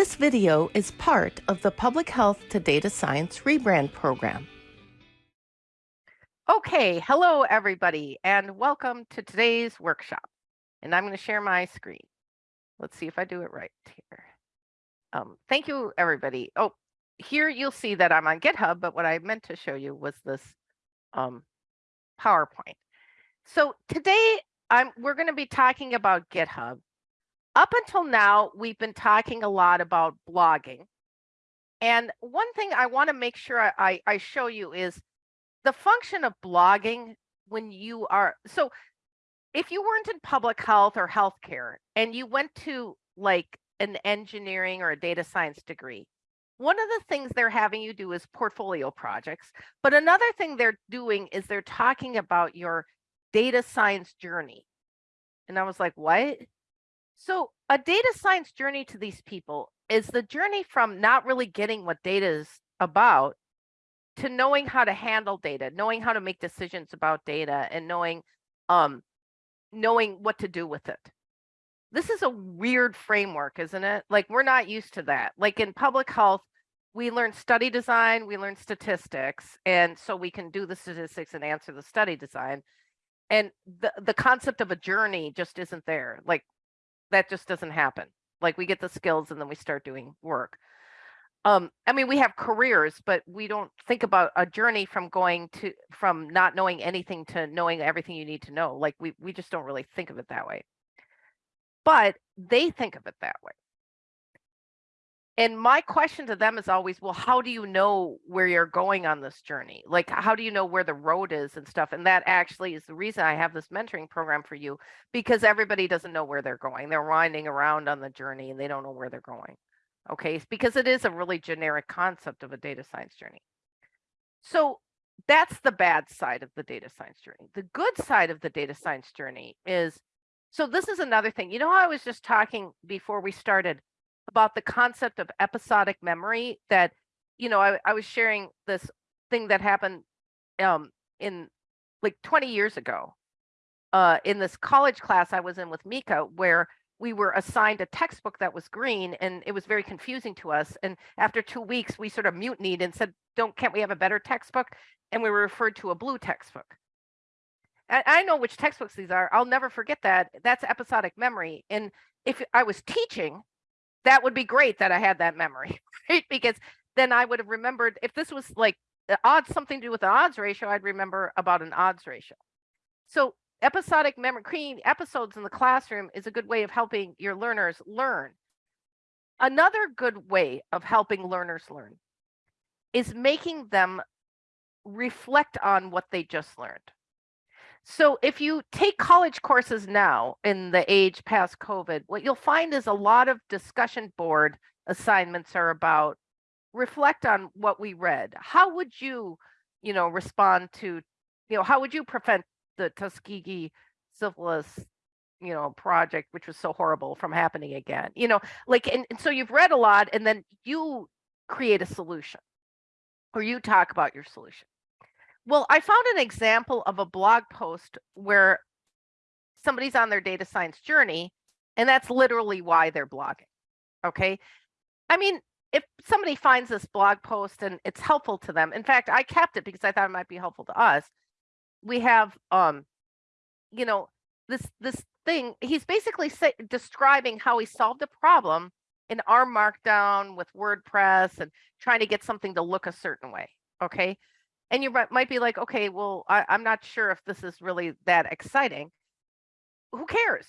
This video is part of the Public Health to Data Science rebrand program. Okay, hello everybody, and welcome to today's workshop. And I'm going to share my screen. Let's see if I do it right here. Um, thank you, everybody. Oh, here you'll see that I'm on GitHub, but what I meant to show you was this um, PowerPoint. So today I'm we're going to be talking about GitHub. Up until now, we've been talking a lot about blogging. And one thing I want to make sure I, I show you is the function of blogging when you are so if you weren't in public health or healthcare and you went to like an engineering or a data science degree, one of the things they're having you do is portfolio projects. But another thing they're doing is they're talking about your data science journey. And I was like, what? So a data science journey to these people is the journey from not really getting what data is about to knowing how to handle data, knowing how to make decisions about data and knowing um knowing what to do with it. This is a weird framework, isn't it? Like we're not used to that. Like in public health, we learn study design, we learn statistics, and so we can do the statistics and answer the study design. And the, the concept of a journey just isn't there. Like that just doesn't happen. Like we get the skills and then we start doing work. Um, I mean, we have careers, but we don't think about a journey from going to from not knowing anything to knowing everything you need to know. Like we we just don't really think of it that way. But they think of it that way and my question to them is always well how do you know where you're going on this journey? Like how do you know where the road is and stuff? And that actually is the reason i have this mentoring program for you because everybody doesn't know where they're going. They're winding around on the journey and they don't know where they're going okay? It's because it is a really generic concept of a data science journey. So that's the bad side of the data science journey. The good side of the data science journey is so this is another thing. You know i was just talking before we started about the concept of episodic memory that, you know, I, I was sharing this thing that happened um, in like 20 years ago uh, in this college class I was in with Mika, where we were assigned a textbook that was green and it was very confusing to us. And after two weeks, we sort of mutinied and said, don't, can't we have a better textbook? And we were referred to a blue textbook. I know which textbooks these are. I'll never forget that. That's episodic memory. And if I was teaching, that would be great that I had that memory, right? Because then I would have remembered if this was like odds, something to do with the odds ratio, I'd remember about an odds ratio. So episodic memory, creating episodes in the classroom is a good way of helping your learners learn. Another good way of helping learners learn is making them reflect on what they just learned. So if you take college courses now in the age past COVID, what you'll find is a lot of discussion board assignments are about reflect on what we read. How would you, you know, respond to, you know, how would you prevent the Tuskegee syphilis, you know, project, which was so horrible from happening again? You know, like, and, and so you've read a lot and then you create a solution or you talk about your solution. Well, I found an example of a blog post where somebody's on their data science journey, and that's literally why they're blogging. Okay. I mean, if somebody finds this blog post and it's helpful to them, in fact, I kept it because I thought it might be helpful to us. We have, um, you know, this this thing. He's basically say, describing how he solved a problem in R Markdown with WordPress and trying to get something to look a certain way. Okay and you might be like, okay, well, I, I'm not sure if this is really that exciting. Who cares?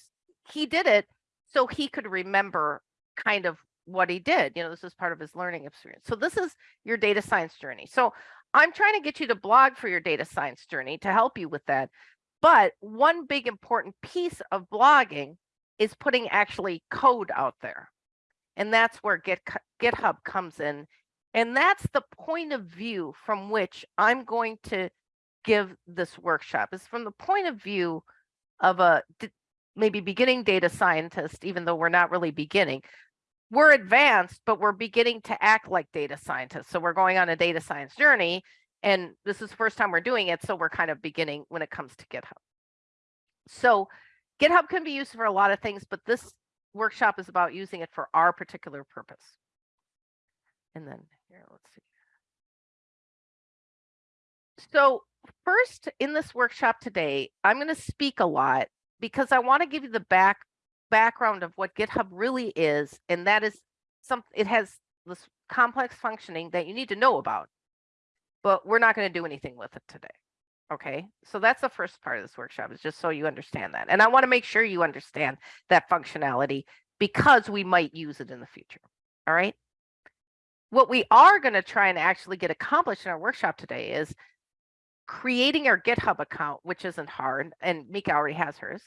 He did it so he could remember kind of what he did. You know, this is part of his learning experience. So this is your data science journey. So I'm trying to get you to blog for your data science journey to help you with that. But one big important piece of blogging is putting actually code out there. And that's where Git, GitHub comes in and that's the point of view from which I'm going to give this workshop is from the point of view of a maybe beginning data scientist, even though we're not really beginning. We're advanced, but we're beginning to act like data scientists. So we're going on a data science journey. And this is the first time we're doing it. So we're kind of beginning when it comes to GitHub. So GitHub can be used for a lot of things, but this workshop is about using it for our particular purpose. And then here, let's see. So first in this workshop today, I'm going to speak a lot because I want to give you the back background of what GitHub really is, and that is some it has this complex functioning that you need to know about. But we're not going to do anything with it today. Okay, so that's the first part of this workshop is just so you understand that. And I want to make sure you understand that functionality because we might use it in the future. All right. What we are going to try and actually get accomplished in our workshop today is creating our GitHub account, which isn't hard, and Mika already has hers.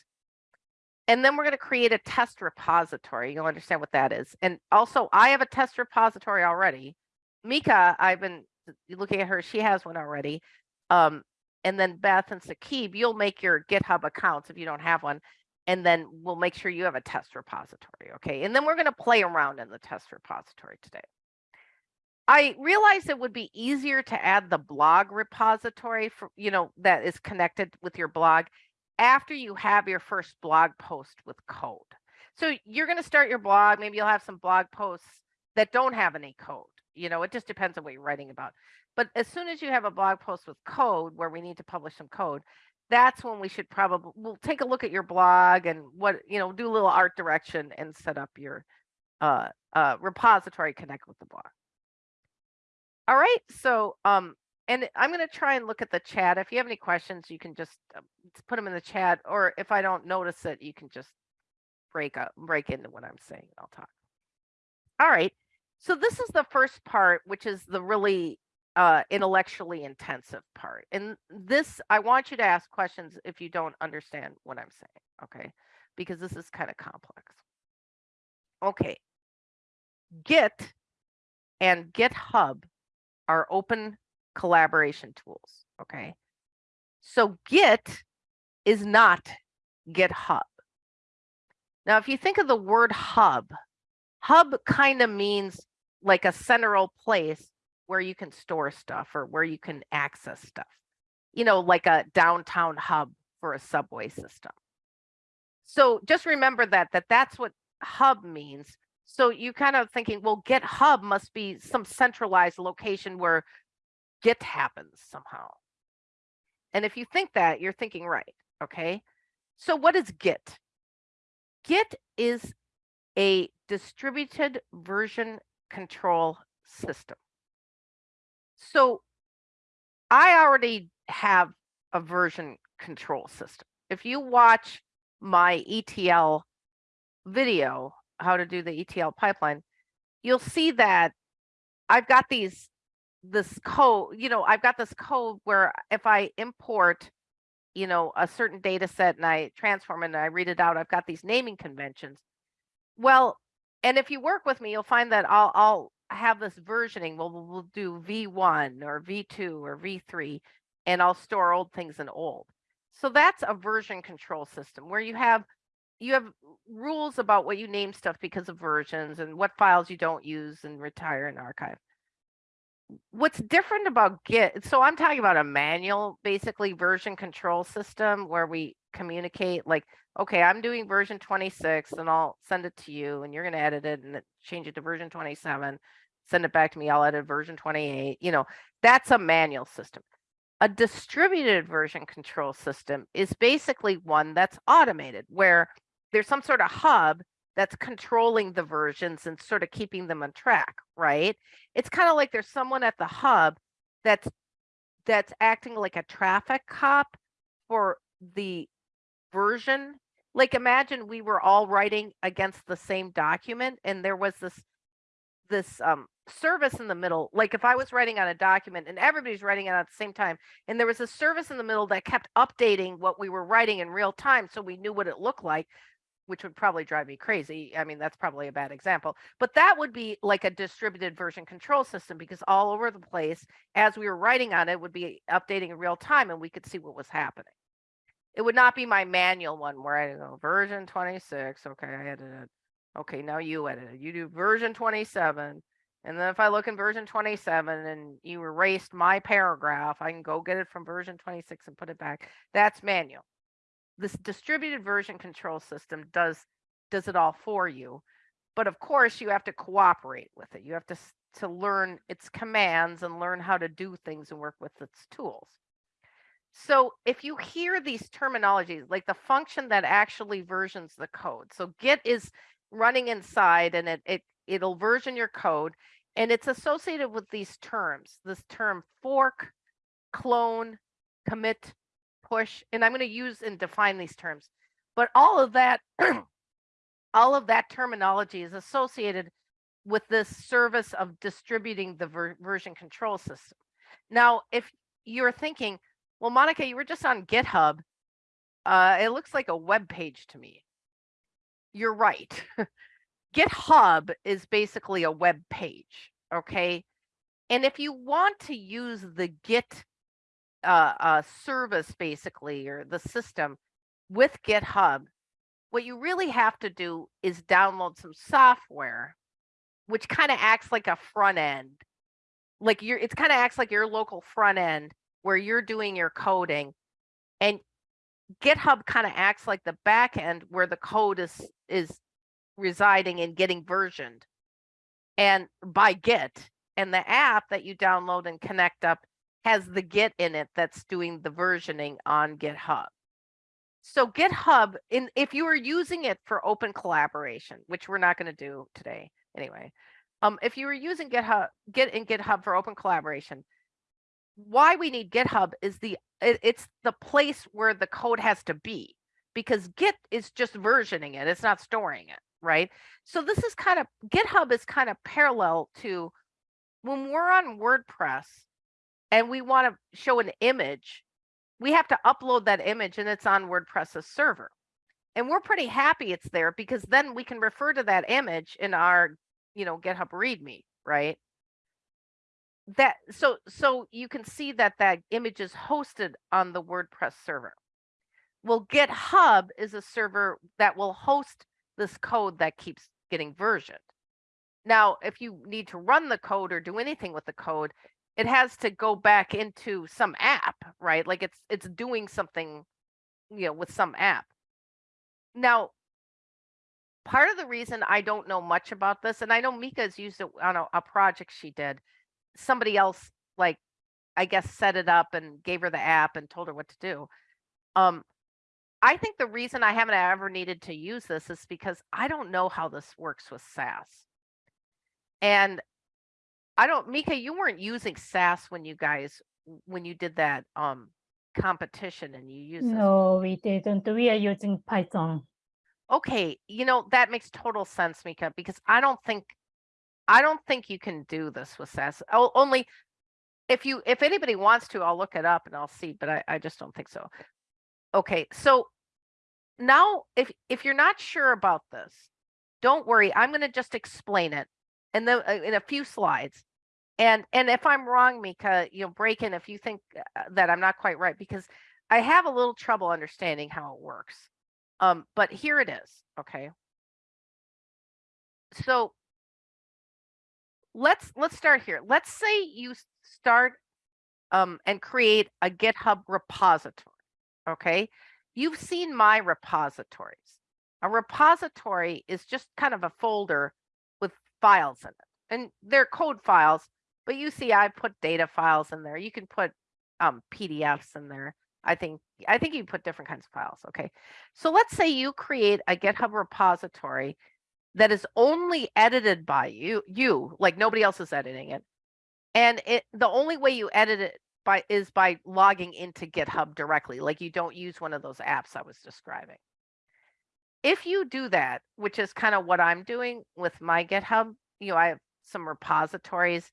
And then we're going to create a test repository. You'll understand what that is. And also, I have a test repository already. Mika, I've been looking at her, she has one already. Um, and then Beth and Sakib, you'll make your GitHub accounts if you don't have one. And then we'll make sure you have a test repository. Okay. And then we're going to play around in the test repository today. I realized it would be easier to add the blog repository for, you know, that is connected with your blog after you have your first blog post with code. So you're going to start your blog. Maybe you'll have some blog posts that don't have any code. You know, it just depends on what you're writing about. But as soon as you have a blog post with code where we need to publish some code, that's when we should probably we'll take a look at your blog and what you know do a little art direction and set up your uh, uh, repository connect with the blog. All right, so um, and I'm going to try and look at the chat. If you have any questions, you can just uh, put them in the chat, or if I don't notice it, you can just break up, break into what I'm saying. I'll talk. All right. So this is the first part, which is the really uh, intellectually intensive part. And this, I want you to ask questions if you don't understand what I'm saying, okay? Because this is kind of complex. Okay. Git and GitHub are open collaboration tools, okay? So Git is not GitHub. Now, if you think of the word hub, hub kind of means like a central place where you can store stuff or where you can access stuff, you know, like a downtown hub for a subway system. So just remember that, that that's what hub means. So you kind of thinking, well, GitHub must be some centralized location where Git happens somehow. And if you think that, you're thinking right, okay? So what is Git? Git is a distributed version control system. So I already have a version control system. If you watch my ETL video, how to do the ETL pipeline, you'll see that I've got these this code, you know, I've got this code where if I import, you know, a certain data set and I transform and I read it out, I've got these naming conventions. Well, and if you work with me, you'll find that I'll I'll have this versioning. We'll we'll do V1 or V2 or V3, and I'll store old things in old. So that's a version control system where you have you have rules about what you name stuff because of versions and what files you don't use and retire and archive what's different about Git, so I'm talking about a manual, basically version control system where we communicate like, okay, I'm doing version 26 and I'll send it to you and you're going to edit it and change it to version 27, send it back to me. I'll edit version 28. You know, that's a manual system. A distributed version control system is basically one that's automated where there's some sort of hub that's controlling the versions and sort of keeping them on track, right? It's kind of like there's someone at the hub that's that's acting like a traffic cop for the version. Like imagine we were all writing against the same document and there was this this um service in the middle like if i was writing on a document and everybody's writing it at the same time and there was a service in the middle that kept updating what we were writing in real time so we knew what it looked like which would probably drive me crazy. I mean, that's probably a bad example, but that would be like a distributed version control system because all over the place, as we were writing on it, would be updating in real time and we could see what was happening. It would not be my manual one where I go version 26. Okay, I edited. Okay, now you edited. You do version 27. And then if I look in version 27 and you erased my paragraph, I can go get it from version 26 and put it back. That's manual this distributed version control system does does it all for you. But of course, you have to cooperate with it. You have to to learn its commands and learn how to do things and work with its tools. So if you hear these terminologies, like the function that actually versions the code. So Git is running inside and it, it it'll version your code and it's associated with these terms. This term fork, clone, commit, push, and I'm going to use and define these terms. But all of that all of that terminology is associated with this service of distributing the ver- version control system. Now, if you're thinking, well, Monica, you were just on GitHub. Uh, it looks like a web page to me. You're right. GitHub is basically a web page, okay? And if you want to use the Git uh, uh, service, basically, or the system with GitHub, what you really have to do is download some software, which kind of acts like a front end. Like you're, it's kind of acts like your local front end where you're doing your coding, and GitHub kind of acts like the back end where the code is is residing and getting versioned and by Git. And the app that you download and connect up has the Git in it that's doing the versioning on GitHub. So GitHub, in if you are using it for open collaboration, which we're not going to do today anyway, um, if you were using GitHub, Git and GitHub for open collaboration, why we need GitHub is the it, it's the place where the code has to be because Git is just versioning it; it's not storing it, right? So this is kind of GitHub is kind of parallel to when we're on WordPress and we want to show an image we have to upload that image and it's on WordPress's server. And we're pretty happy it's there because then we can refer to that image in our, you know, GitHub README, right? That so so you can see that that image is hosted on the WordPress server. Well, GitHub is a server that will host this code that keeps getting versioned. Now, if you need to run the code or do anything with the code, it has to go back into some app, right? Like it's it's doing something, you know, with some app. Now, part of the reason I don't know much about this, and I know Mika's used it on a, a project she did. Somebody else, like, I guess, set it up and gave her the app and told her what to do. Um, I think the reason I haven't ever needed to use this is because I don't know how this works with SAS. And I don't, Mika, you weren't using SAS when you guys, when you did that um competition and you used this. No, we didn't. We are using Python. Okay, you know, that makes total sense, Mika, because I don't think, I don't think you can do this with SAS. Oh, only if you, if anybody wants to, I'll look it up and I'll see, but I, I just don't think so. Okay, so now if, if you're not sure about this, don't worry, I'm gonna just explain it and then uh, in a few slides. And, and if I'm wrong, Mika, you know, break in if you think uh, that I'm not quite right, because I have a little trouble understanding how it works. Um, but here it is, okay? So let's let's start here. Let's say you start um, and create a GitHub repository, okay? You've seen my repositories. A repository is just kind of a folder files in it, and they're code files. But you see, I put data files in there. You can put um, PDFs in there. I think I think you put different kinds of files. Okay, so let's say you create a GitHub repository that is only edited by you, you like nobody else is editing it, and it the only way you edit it by is by logging into GitHub directly. Like you don't use one of those apps I was describing. If you do that, which is kind of what I'm doing with my GitHub, you know, I have some repositories.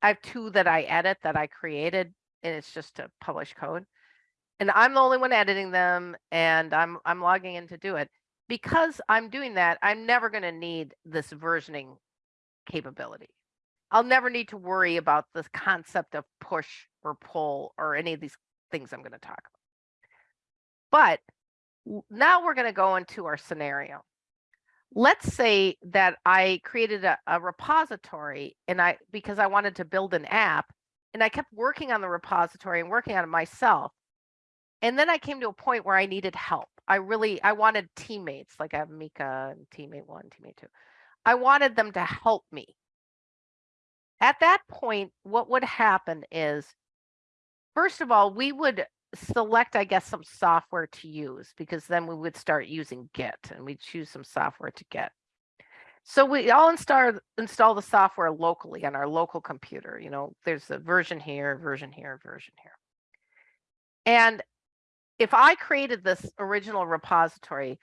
I have two that I edit that I created, and it's just to publish code and I'm the only one editing them and I'm I'm logging in to do it. Because I'm doing that, I'm never going to need this versioning capability. I'll never need to worry about the concept of push or pull or any of these things I'm going to talk about. But now we're going to go into our scenario. Let's say that I created a, a repository and I because I wanted to build an app and I kept working on the repository and working on it myself. And then I came to a point where I needed help. I really, I wanted teammates, like I have Mika and teammate one, teammate two. I wanted them to help me. At that point, what would happen is, first of all, we would select, I guess, some software to use because then we would start using Git and we'd choose some software to get. So we all install install the software locally on our local computer. You know, there's a version here, version here, version here. And if I created this original repository,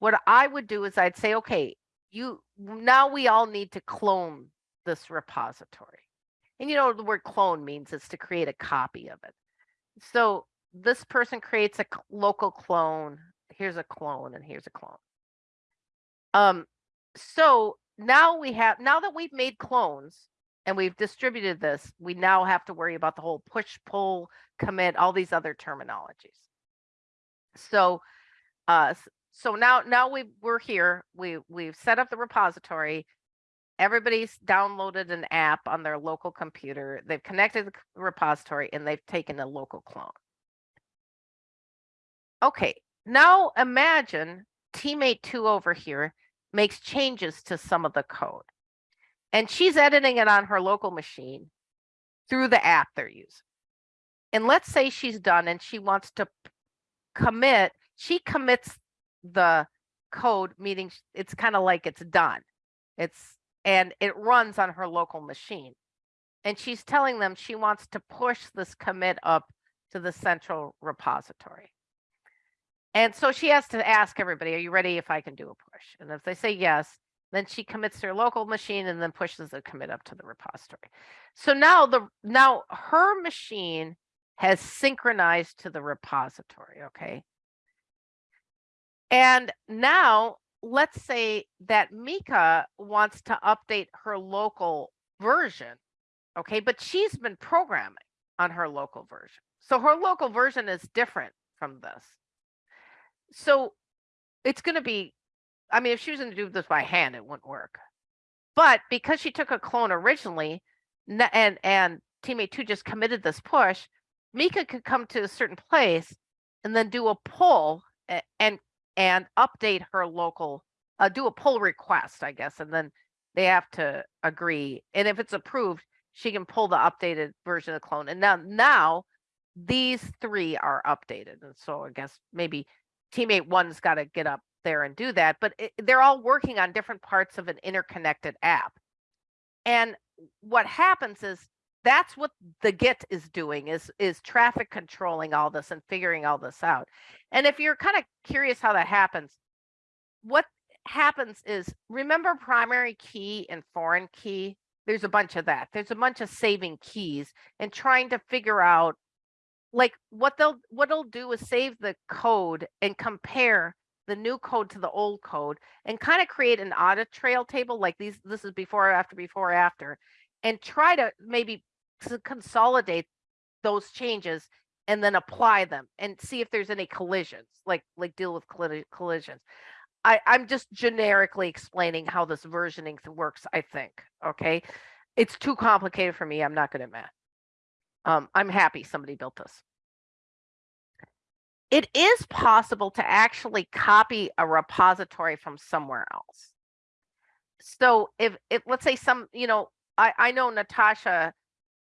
what I would do is I'd say, okay, you now we all need to clone this repository. And you know, the word clone means it's to create a copy of it. So this person creates a local clone. Here's a clone and here's a clone. Um, so now we have, now that we've made clones and we've distributed this, we now have to worry about the whole push, pull, commit, all these other terminologies. So, uh, so now, now we we're here, we, we've set up the repository. Everybody's downloaded an app on their local computer. They've connected the repository and they've taken a local clone. Okay, now imagine teammate two over here makes changes to some of the code. And she's editing it on her local machine through the app they're using. And let's say she's done and she wants to commit, she commits the code, meaning it's kind of like it's done. It's and it runs on her local machine. And she's telling them she wants to push this commit up to the central repository. And so she has to ask everybody, are you ready if I can do a push? And if they say yes, then she commits her local machine and then pushes the commit up to the repository. So now the now her machine has synchronized to the repository, okay? And now let's say that Mika wants to update her local version, okay? But she's been programming on her local version. So her local version is different from this so it's going to be, I mean, if she was going to do this by hand, it wouldn't work. But because she took a clone originally and, and teammate two just committed this push, Mika could come to a certain place and then do a pull and, and update her local, uh, do a pull request, I guess. And then they have to agree. And if it's approved, she can pull the updated version of the clone. And now, now these three are updated. And so I guess maybe teammate one's got to get up there and do that, but it, they're all working on different parts of an interconnected app. And what happens is that's what the Git is doing is is traffic controlling all this and figuring all this out. And if you're kind of curious how that happens, what happens is remember primary key and foreign key? There's a bunch of that. There's a bunch of saving keys and trying to figure out like what they'll what they'll do is save the code and compare the new code to the old code and kind of create an audit trail table like these this is before after before after and try to maybe consolidate those changes and then apply them and see if there's any collisions like like deal with collisions. I i'm just generically explaining how this versioning works i think okay? It's too complicated for me i'm not good at math um, I'm happy somebody built this. It is possible to actually copy a repository from somewhere else. So if, if let's say some, you know, I, I know Natasha,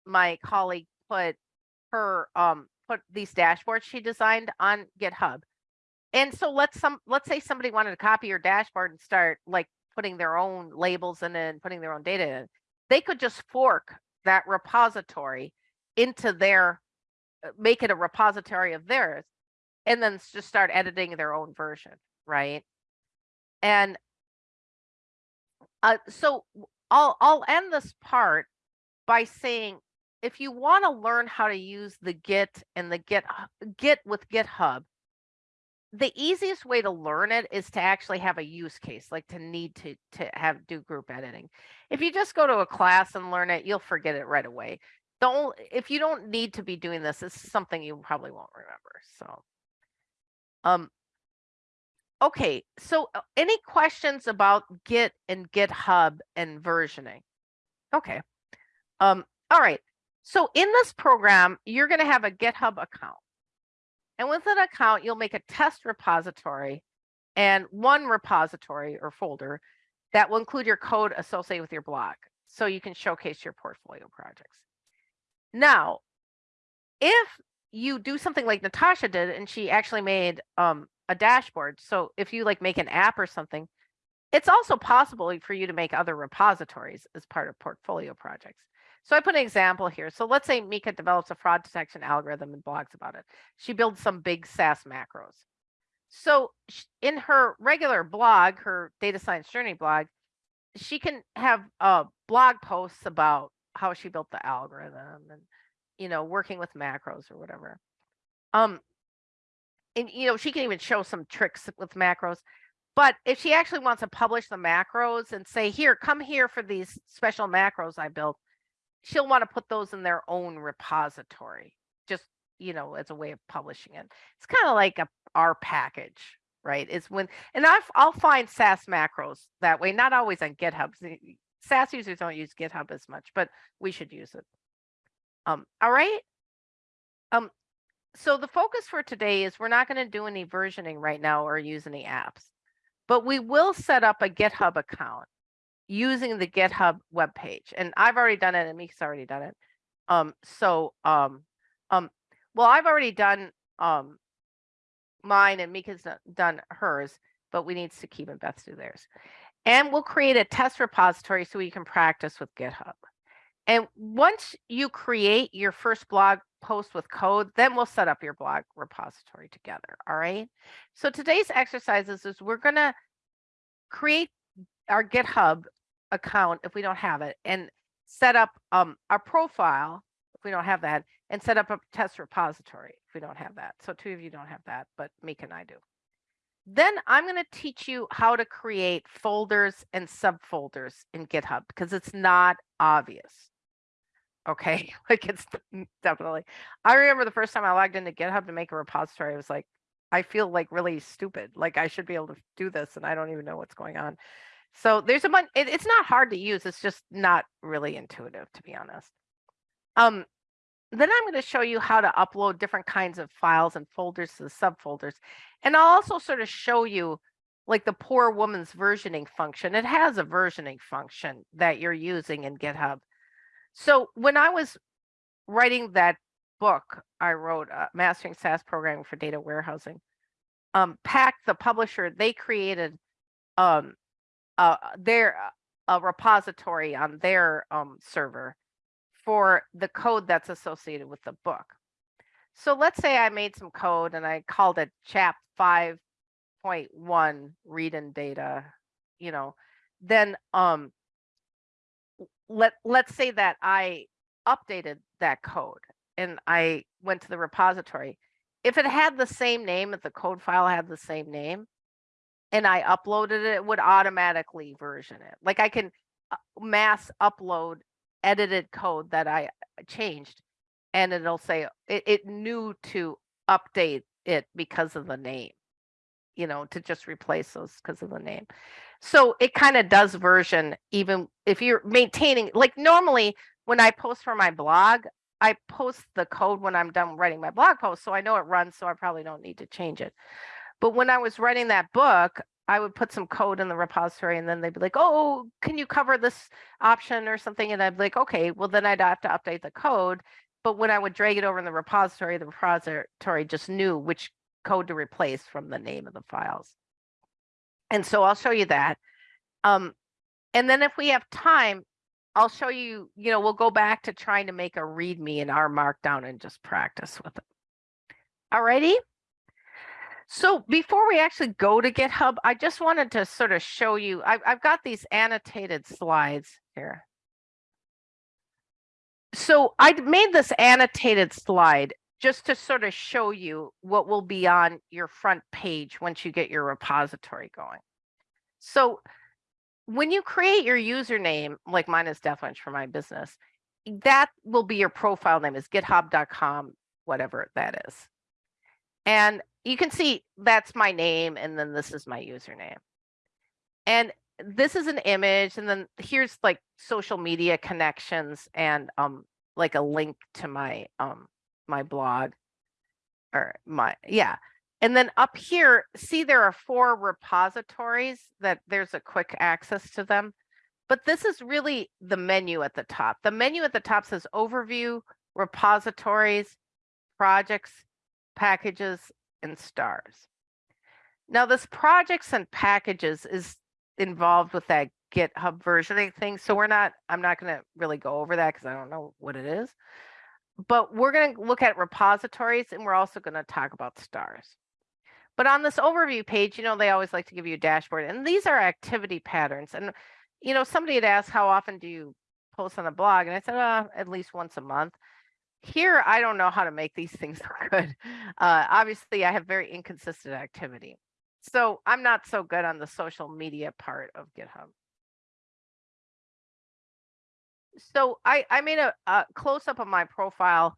my colleague, put her um put these dashboards she designed on GitHub. And so let's some let's say somebody wanted to copy your dashboard and start like putting their own labels in it and putting their own data in. They could just fork that repository into their uh, make it a repository of theirs and then just start editing their own version right and uh, so I'll I'll end this part by saying if you want to learn how to use the Git and the Git Git with GitHub, the easiest way to learn it is to actually have a use case, like to need to to have do group editing. If you just go to a class and learn it, you'll forget it right away if you don't need to be doing this, is something you probably won't remember. So, um, okay. So, uh, any questions about Git and GitHub and versioning? Okay. Um, all right. So in this program, you're going to have a GitHub account. And with an account, you'll make a test repository and one repository or folder that will include your code associated with your blog. So you can showcase your portfolio projects. Now, if you do something like Natasha did, and she actually made um, a dashboard. So if you like make an app or something, it's also possible for you to make other repositories as part of portfolio projects. So I put an example here. So let's say Mika develops a fraud detection algorithm and blogs about it. She builds some big SAS macros. So in her regular blog, her data science journey blog, she can have uh, blog posts about how she built the algorithm and you know working with macros or whatever. Um, and you know she can even show some tricks with macros. But if she actually wants to publish the macros and say, here, come here for these special macros I built, she'll want to put those in their own repository, just, you know, as a way of publishing it. It's kind of like a R package, right? It's when, and I've, I'll find SAS macros that way, not always on GitHub. SAS users don't use GitHub as much, but we should use it. Um, all right. Um, so the focus for today is we're not going to do any versioning right now or use any apps but we will set up a GitHub account using the GitHub webpage. And I've already done it and Mika's already done it. Um, so, um, um, well, I've already done um, mine and Mika's done hers, but we need Sakib and Beth do theirs. And we'll create a test repository so you can practice with GitHub. And once you create your first blog post with code, then we'll set up your blog repository together. All right. So today's exercises is we're going to create our GitHub account if we don't have it and set up um, our profile if we don't have that and set up a test repository if we don't have that. So two of you don't have that, but Mika and I do. Then I'm going to teach you how to create folders and subfolders in GitHub because it's not obvious. Okay? Like it's definitely. I remember the first time i logged into github to make a repository i was like i feel like really stupid. Like i should be able to do this and i don't even know what's going on. So there's a bunch it, it's not hard to use it's just not really intuitive to be honest. Um then i'm going to show you how to upload different kinds of files and folders to the subfolders and i'll also sort of show you like the poor woman's versioning function it has a versioning function that you're using in github so when I was writing that book, I wrote uh, Mastering SAS Programming for Data Warehousing. Um, Packt, the publisher, they created um, uh, their a repository on their um, server for the code that's associated with the book. So let's say I made some code and I called it chap 5.1 read in data, you know, then um, let let's say that I updated that code and I went to the repository. If it had the same name, if the code file had the same name, and I uploaded it, it would automatically version it. Like I can uh, mass upload edited code that I uh, changed, and it'll say it, it knew to update it because of the name, you know, to just replace those because of the name. So it kind of does version even if you're maintaining like normally when I post for my blog, I post the code when I'm done writing my blog post. So I know it runs, so I probably don't need to change it. But when I was writing that book, I would put some code in the repository and then they'd be like, oh, can you cover this option or something? And I'd be like, okay, well, then I'd have to update the code. But when I would drag it over in the repository, the repository just knew which code to replace from the name of the files. And so I'll show you that. Um, and then if we have time, I'll show you, you know, we'll go back to trying to make a README in R Markdown and just practice with it. Alrighty. So before we actually go to GitHub, I just wanted to sort of show you, I've, I've got these annotated slides here. So I made this annotated slide just to sort of show you what will be on your front page once you get your repository going. So when you create your username, like mine is DethWench for my business, that will be your profile name is github.com, whatever that is. And you can see that's my name and then this is my username. And this is an image and then here's like social media connections and um like a link to my um my blog. or my, yeah. And then up here, see there are four repositories that there's a quick access to them. But this is really the menu at the top. The menu at the top says overview, repositories, projects, packages, and stars. Now this projects and packages is involved with that GitHub versioning thing. So we're not, I'm not going to really go over that because I don't know what it is. But we're going to look at repositories and we're also going to talk about stars. But on this overview page, you know, they always like to give you a dashboard and these are activity patterns. And, you know, somebody had asked, how often do you post on the blog? And I said, uh, at least once a month. Here, I don't know how to make these things look good. Uh, obviously, I have very inconsistent activity. So I'm not so good on the social media part of GitHub. So I, I made a, a close up of my profile.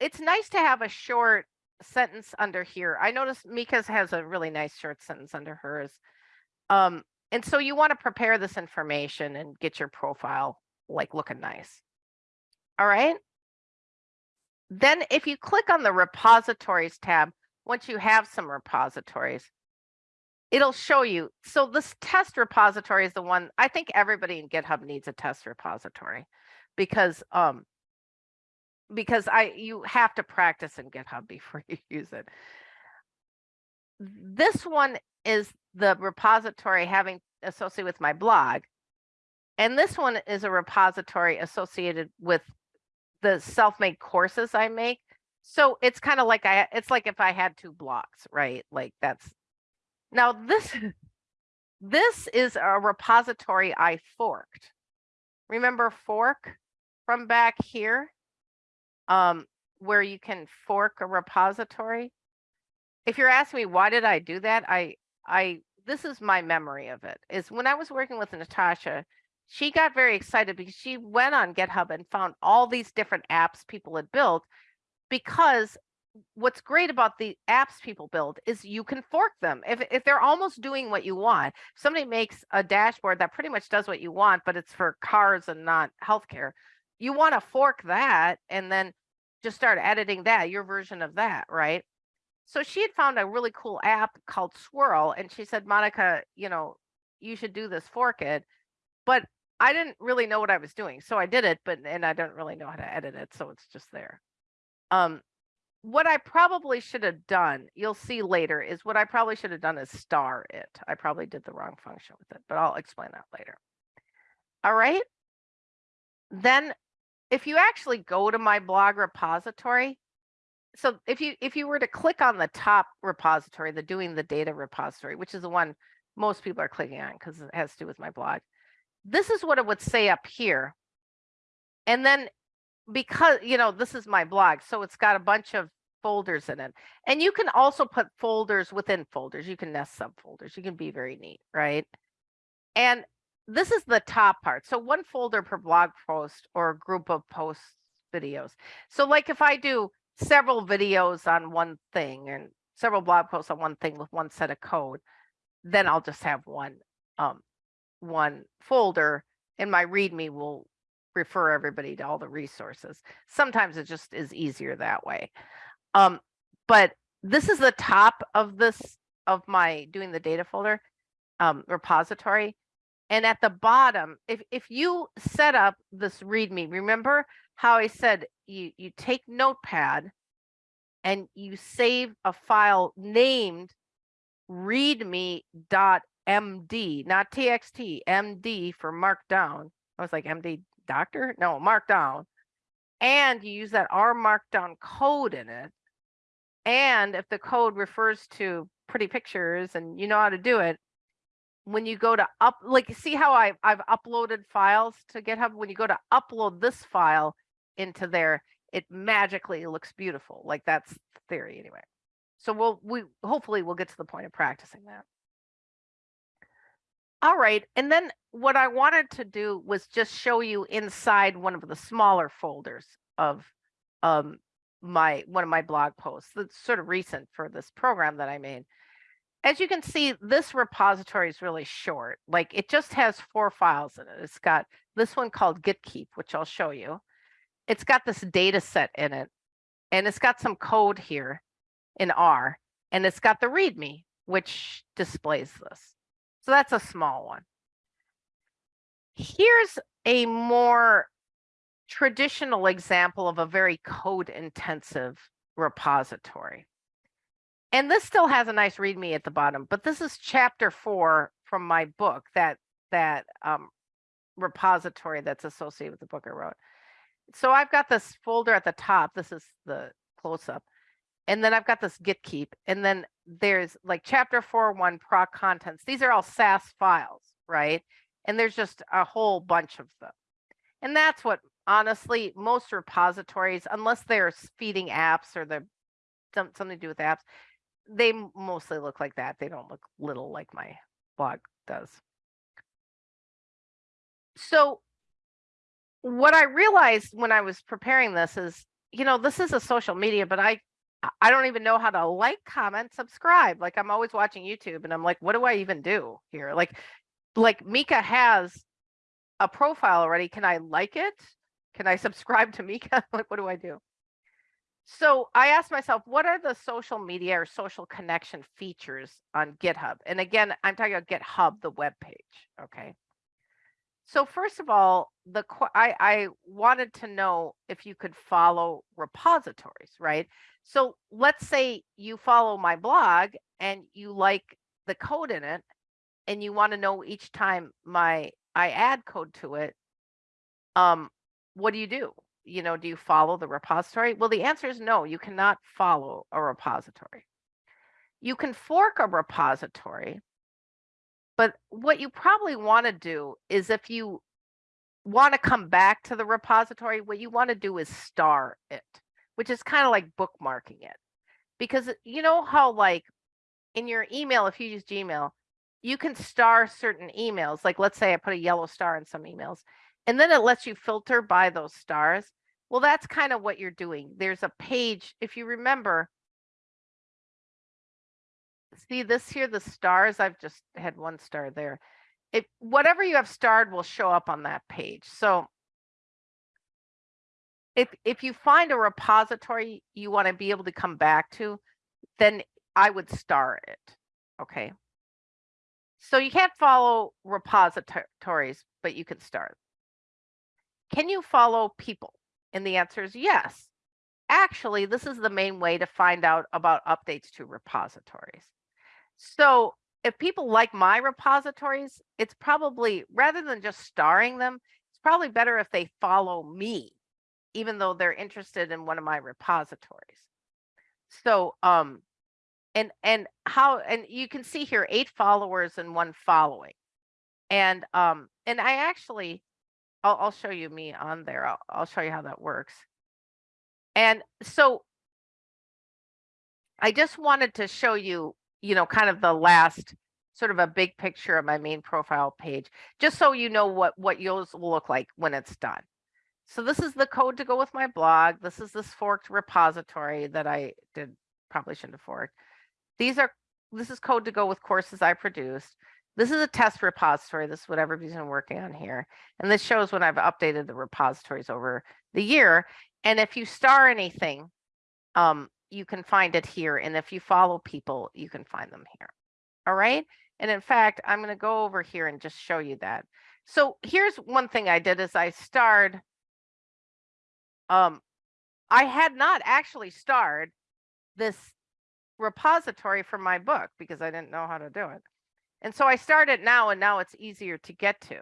It's nice to have a short sentence under here. I noticed Mika's has a really nice short sentence under hers. Um, and so you want to prepare this information and get your profile like looking nice. All right. Then if you click on the repositories tab, once you have some repositories, it'll show you. So this test repository is the one, I think everybody in GitHub needs a test repository because um because I you have to practice in GitHub before you use it. This one is the repository having associated with my blog. And this one is a repository associated with the self-made courses I make. So it's kind of like I it's like if I had two blocks, right? Like that's now this this is a repository I forked. Remember fork from back here? Um, where you can fork a repository. If you're asking me why did I do that, I I this is my memory of it. Is when I was working with Natasha, she got very excited because she went on GitHub and found all these different apps people had built because what's great about the apps people build is you can fork them. If, if they're almost doing what you want somebody makes a dashboard that pretty much does what you want but it's for cars and not healthcare you want to fork that and then just start editing that your version of that right? So she had found a really cool app called swirl and she said monica you know you should do this fork it. But i didn't really know what i was doing so i did it but and i don't really know how to edit it so it's just there um what I probably should have done, you'll see later, is what I probably should have done is star it. I probably did the wrong function with it, but I'll explain that later. All right. Then if you actually go to my blog repository, so if you if you were to click on the top repository, the doing the data repository, which is the one most people are clicking on because it has to do with my blog, this is what it would say up here. And then because you know this is my blog so it's got a bunch of folders in it. And you can also put folders within folders. You can nest subfolders you can be very neat right? And this is the top part. So one folder per blog post or group of posts videos. So like if i do several videos on one thing and several blog posts on one thing with one set of code then i'll just have one um one folder and my readme will refer everybody to all the resources. Sometimes it just is easier that way. Um, but this is the top of this of my doing the data folder um, repository. And at the bottom, if, if you set up this README, remember how I said you, you take Notepad and you save a file named readme.md, not txt, md for markdown. I was like MD doctor? No, markdown. And you use that R markdown code in it. And if the code refers to pretty pictures and you know how to do it, when you go to up, like see how I, I've uploaded files to GitHub? When you go to upload this file into there, it magically looks beautiful. Like that's theory anyway. So we'll, we hopefully we'll get to the point of practicing that. All right, and then what I wanted to do was just show you inside one of the smaller folders of um, my one of my blog posts that's sort of recent for this program that I made. As you can see, this repository is really short. Like it just has four files in it. It's got this one called GitKeep, which I'll show you. It's got this data set in it, and it's got some code here. in R, and it's got the README, which displays this. So that's a small one. Here's a more traditional example of a very code intensive repository. And this still has a nice README at the bottom, but this is chapter four from my book, that that um, repository that's associated with the book I wrote. So I've got this folder at the top. This is the close up. And then I've got this git keep. And then there's like chapter four, one proc contents. These are all SAS files, right? And there's just a whole bunch of them. And that's what honestly, most repositories, unless they're feeding apps or they're some, something to do with apps, they mostly look like that. They don't look little like my blog does. So what I realized when I was preparing this is, you know, this is a social media, but I I don't even know how to like, comment, subscribe. Like I'm always watching YouTube and I'm like, what do I even do here? Like like Mika has a profile already. Can I like it? Can I subscribe to Mika? like what do I do? So I asked myself, what are the social media or social connection features on GitHub? And again, I'm talking about GitHub, the web page. Okay. So first of all, the I, I wanted to know if you could follow repositories, right? So let's say you follow my blog and you like the code in it, and you want to know each time my I add code to it. Um, what do you do? You know, do you follow the repository? Well, the answer is no. You cannot follow a repository. You can fork a repository, but what you probably want to do is if you want to come back to the repository, what you want to do is star it, which is kind of like bookmarking it. Because uh, you know how like in your email, if you use Gmail, you can star certain emails. Like let's say I put a yellow star in some emails, and then it lets you filter by those stars. Well, that's kind of what you're doing. There's a page, if you remember, see this here, the stars, I've just had one star there. If whatever you have starred will show up on that page. So if if you find a repository you want to be able to come back to, then I would star it. Okay. So you can't follow repositories, but you can start. Can you follow people? And the answer is yes. Actually, this is the main way to find out about updates to repositories. So if people like my repositories, it's probably rather than just starring them, it's probably better if they follow me, even though they're interested in one of my repositories. So um and and how and you can see here eight followers and one following. And um and I actually I'll, I'll show you me on there. I'll, I'll show you how that works. And so I just wanted to show you, you know, kind of the last sort of a big picture of my main profile page, just so you know what, what yours will look like when it's done. So this is the code to go with my blog. This is this forked repository that I did probably shouldn't have forked. These are, this is code to go with courses I produced. This is a test repository. This is what everybody's been working on here. And this shows when I've updated the repositories over the year. And if you star anything, um, you can find it here. And if you follow people, you can find them here. All right. And in fact, I'm going to go over here and just show you that. So here's one thing I did is I starred. Um, I had not actually starred this repository for my book because I didn't know how to do it. And so I started now and now it's easier to get to.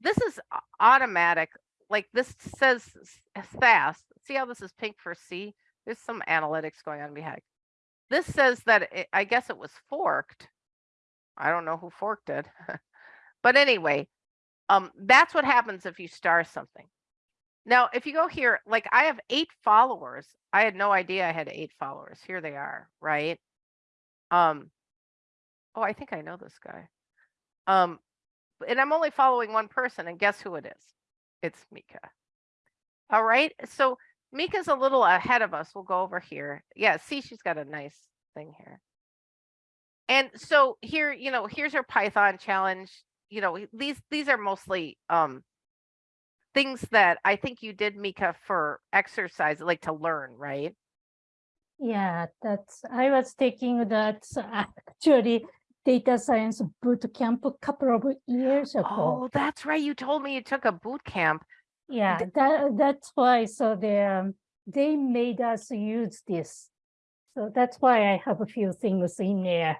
This is automatic. Like this says SAS. See how this is pink for C? There's some analytics going on behind. This says that it, I guess it was forked. I don't know who forked it. but anyway, um, that's what happens if you star something. Now, if you go here, like I have eight followers. I had no idea I had eight followers. Here they are, right? Um, oh, I think I know this guy. Um, and I'm only following one person, and guess who it is? It's Mika. All right, so Mika's a little ahead of us. We'll go over here. Yeah, see, she's got a nice thing here. And so here, you know, here's her Python challenge. You know, these these are mostly um things that I think you did, Mika, for exercise, like to learn, right? Yeah, that's, I was taking that actually data science boot camp a couple of years ago. Oh, that's right. You told me you took a boot camp. Yeah, that, that's why, so they, um, they made us use this. So that's why I have a few things in there.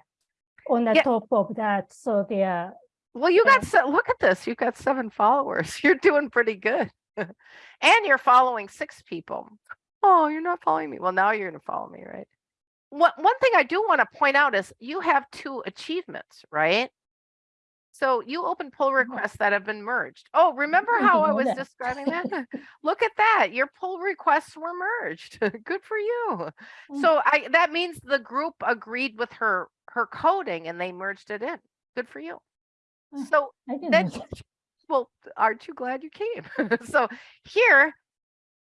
On the Yeah. top of that, so they are, Well, you got, se- look at this. You've got seven followers. You're doing pretty good. And you're following six people. Oh, you're not following me. Well, now you're gonna follow me, right? One, one thing I do want to point out is you have two achievements, right? So you open pull requests that have been merged. Oh, remember how I was describing that? Look at that. Your pull requests were merged. Good for you. Mm. So I, that means the group agreed with her, her coding and they merged it in. Good for you. Mm. So then, that. well, aren't you glad you came? so here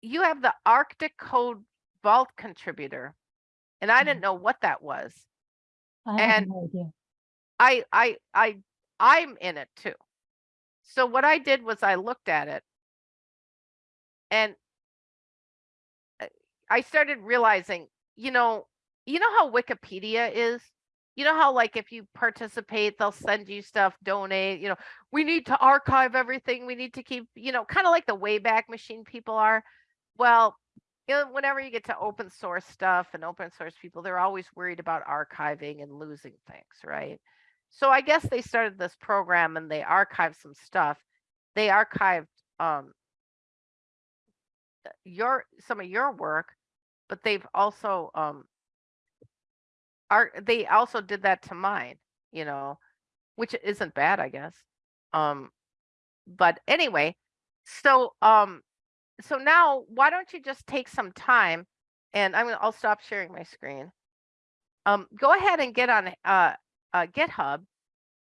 you have the Arctic Code Vault contributor. And I didn't know what that was. I and- no idea. I, I, I, I'm in it too. So what I did was I looked at it and I started realizing, you know, you know how Wikipedia is? You know how like if you participate, they'll send you stuff, donate, you know, we need to archive everything. We need to keep, you know, kind of like the Wayback Machine people are. Well, you know, whenever you get to open source stuff and open source people, they're always worried about archiving and losing things, right? So I guess they started this program and they archived some stuff. They archived um your some of your work, but they've also um are they also did that to mine, you know, which isn't bad, I guess. Um but anyway, so um so now why don't you just take some time and I'm gonna I'll stop sharing my screen. Um go ahead and get on uh uh GitHub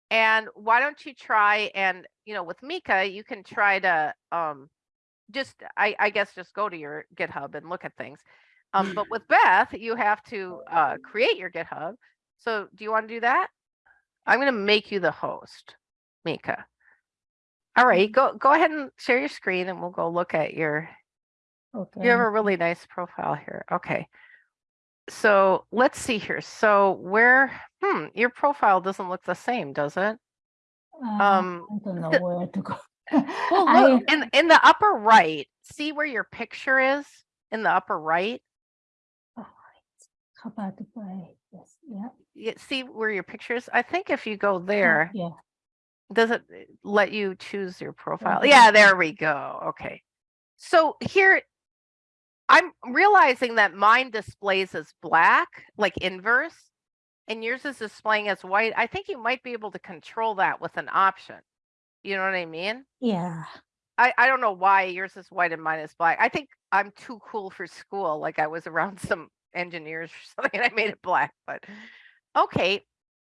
and why don't you try and you know with Mika you can try to um just I, I guess just go to your GitHub and look at things. Um, but with Beth, you have to uh, create your GitHub. So do you want to do that? I'm going to make you the host, Mika. All right, go go ahead and share your screen and we'll go look at your Okay. you have a really nice profile here. Okay. So let's see here. So where hmm your profile doesn't look the same, does it? Uh, Um I don't know where to go. Well, I- look in in the upper right, see where your picture is in the upper right? oh, it's covered by, yes, yeah. You see where your picture is? I think if you go there, Yeah, does it uh, let you choose your profile? Yeah, there we go. Okay. So here, I'm realizing that mine displays as black, like inverse, and yours is displaying as white. I think you might be able to control that with an option. You know what I mean? yeah. I, I don't know why yours is white and mine is black. I think I'm too cool for school. Like I was around some engineers or something and I made it black, but okay.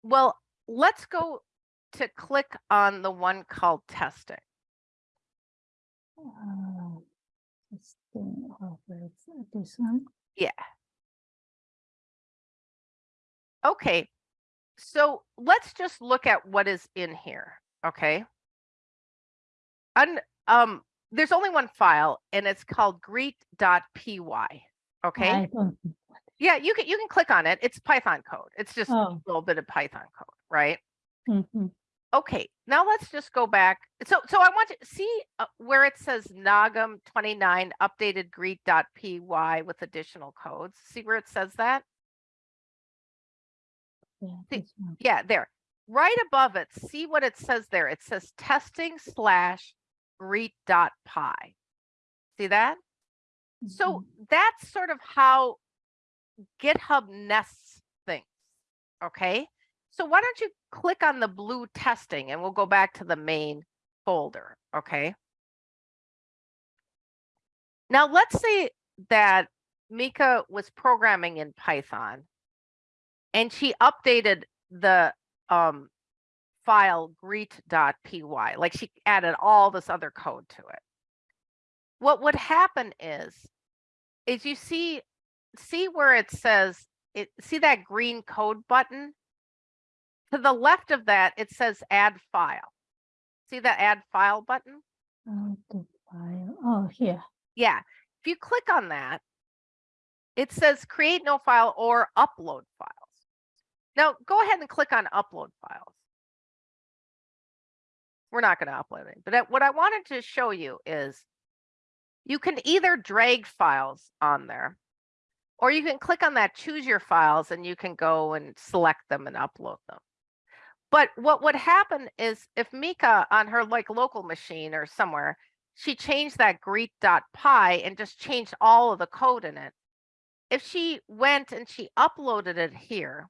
Well, let's go to click on the one called testing. Uh, it's the- where is it? This one? Okay. So let's just look at what is in here. Okay. Un, um, there's only one file and it's called greet.py. Okay. Yeah, you can you can click on it. It's Python code. It's just a oh, little bit of Python code, right? mhm. Okay, now let's just go back. So so I want to see uh, where it says Nagam 29 updated greet.py with additional codes. See where it says that? yeah, See- Yeah, there. Right above it, see what it says there. It says testing slash greet.py. See that? So Mhm. that's sort of how GitHub nests things. Okay. So why don't you click on the blue testing and we'll go back to the main folder. Okay. Now let's say that Mika was programming in Python and she updated the um, file greet.py, like she added all this other code to it. What would happen is, is you see, see where it says, it, see that green code button? To the left of that, it says add file. See that add file button? Oh, file, oh, here, Yeah, if you click on that, it says create no file or upload files. Now go ahead and click on upload files. We're not going to upload it, but uh, what I wanted to show you is you can either drag files on there or you can click on that choose your files and you can go and select them and upload them. But what would happen is if Mika on her like local machine or somewhere, she changed that greet.py and just changed all of the code in it. If she went and she uploaded it here,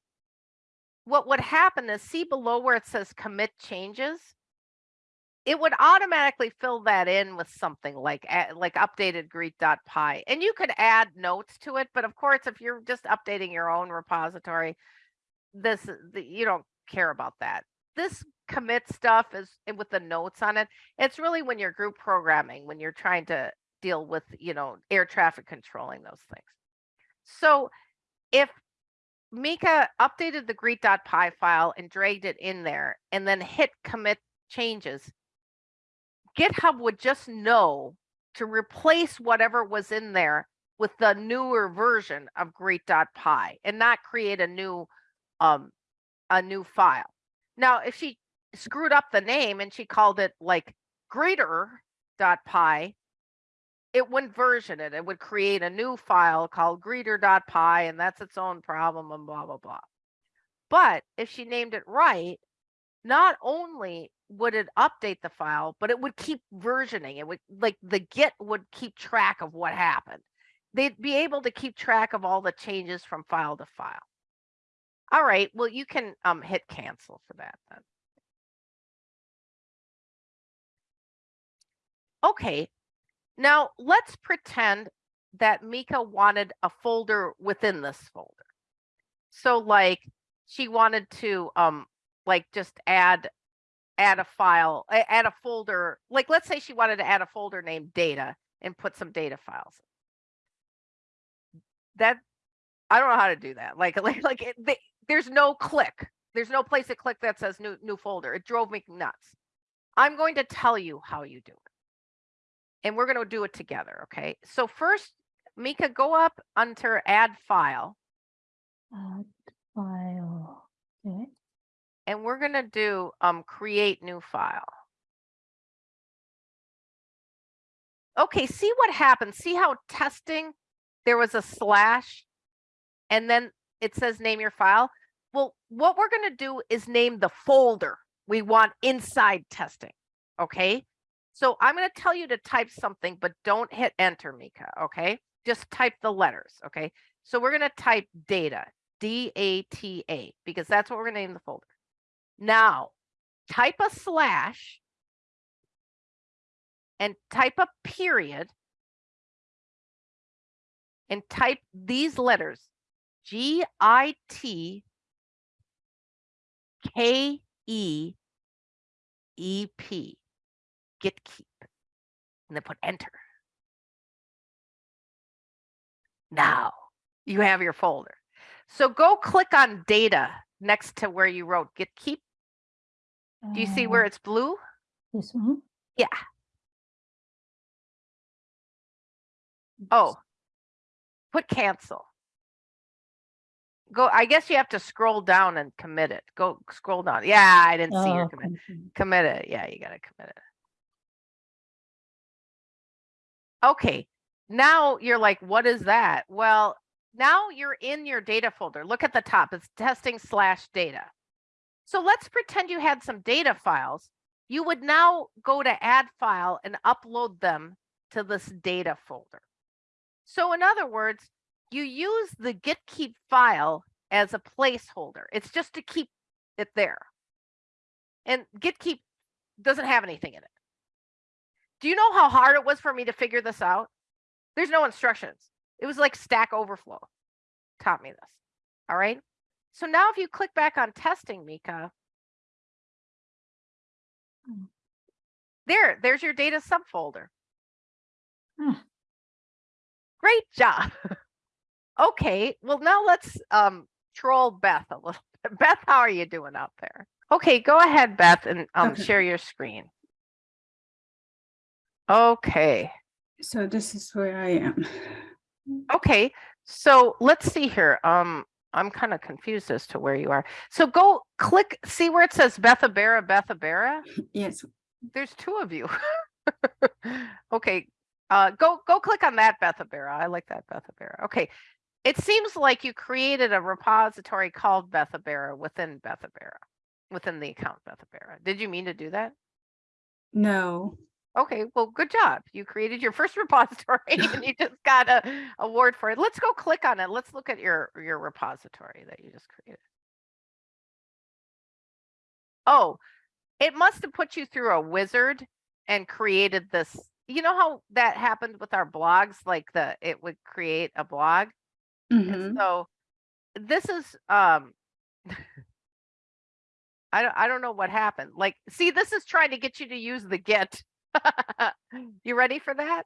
what would happen is see below where it says commit changes, it would automatically fill that in with something like a- like updated greet.py and you could add notes to it but of course if you're just updating your own repository this you don't care about that. This commit stuff is with the notes on it it's really when you're group programming when you're trying to deal with you know air traffic controlling those things. So if Mika updated the greet.py file and dragged it in there and then hit commit changes GitHub would just know to replace whatever was in there with the newer version of greet.py and not create a new um a new file. Now, if she screwed up the name and she called it like greeter.py, it wouldn't version it. It would create a new file called greeter.py and that's its own problem and blah blah blah. But if she named it right, not only would it update the file, but it would keep versioning. It would like the Git would keep track of what happened. They'd be able to keep track of all the changes from file to file. All right, well, you can um, hit cancel for that then. Okay, now let's pretend that Mika wanted a folder within this folder. So like she wanted to um like just add add a file, add a folder. Like, let's say she wanted to add a folder named data and put some data files. That I don't know how to do that. Like, like, like it, they, there's no click. There's no place to click that says new new folder. It drove me nuts. I'm going to tell you how you do it, and we're going to do it together. Okay. So first, Mika, go up under Add File, Add file, okay. and we're going to do um Create New File. Okay, see what happens. See how testing, there was a slash and then it says name your file. Well, what we're going to do is name the folder we want inside testing. Okay. So I'm going to tell you to type something, but don't hit enter, Mika. Okay. Just type the letters. Okay. So we're going to type data, D A T A, because that's what we're going to name the folder. Now, type a slash and type a period and type these letters G I T K E E P git keep and then put enter. Now you have your folder. So go click on data next to where you wrote git keep. Do you see Uh, where it's blue? This one? Yeah. Oh, put cancel. Go, I guess you have to scroll down and commit it. Go scroll down. Yeah, I didn't see your Oh, commit. Commit it. Yeah, you gotta commit it. Okay, now you're like, what is that? Well, now you're in your data folder. Look at the top. It's testing slash data. So let's pretend you had some data files. You would now go to add file and upload them to this data folder. So in other words, you use the git keep file as a placeholder. It's just to keep it there. And git keep doesn't have anything in it. Do you know how hard it was for me to figure this out? There's no instructions. It was like Stack Overflow taught me this. All right. So now if you click back on testing, Mika, Hmm. there, there's your data subfolder. Hmm. Great job. okay, well now let's um troll Beth a little bit. Beth, how are you doing out there? Okay, go ahead, Beth, and um Okay. share your screen. Okay. So this is where I am. Okay, So let's see here. Um, I'm kind of confused as to where you are. So go click, see where it says Bethabara, Bethabara? Yes, There's two of you. Okay, uh, go, go click on that Bethabara. I like that Bethabara. Okay. It seems like you created a repository called Bethabara within Bethabara, within the account Bethabara. Did you mean to do that? no, Okay, well, good job. You created your first repository and you just got a award for it. Let's go click on it. Let's look at your, your repository that you just created. Oh, it must have put you through a wizard and created this. You know how that happened with our blogs? Like the, it would create a blog. And mhm, so this is, um, I don't, I don't know what happened. Like, see, this is trying to get you to use the Git. You ready for that?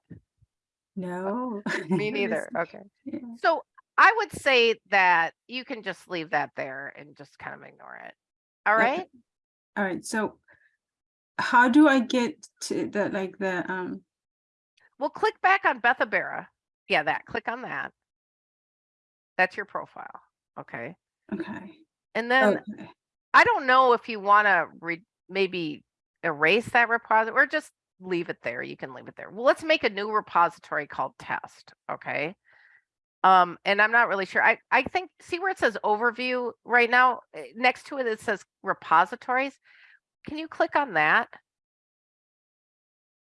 no. Me neither. Okay. yeah. So I would say that you can just leave that there and just kind of ignore it. All right. Okay. All right. so how do I get to the, like, the, um, Well, click back on Bethabara. Yeah, that, click on that. That's your profile. Okay. okay, And then okay, I don't know if you want to maybe erase that repository or just leave it there. You can leave it there. Well, let's make a new repository called test. Okay. Um, and I'm not really sure. I, I think, see where it says overview right now, eh, next to it, it says repositories. Can you click on that?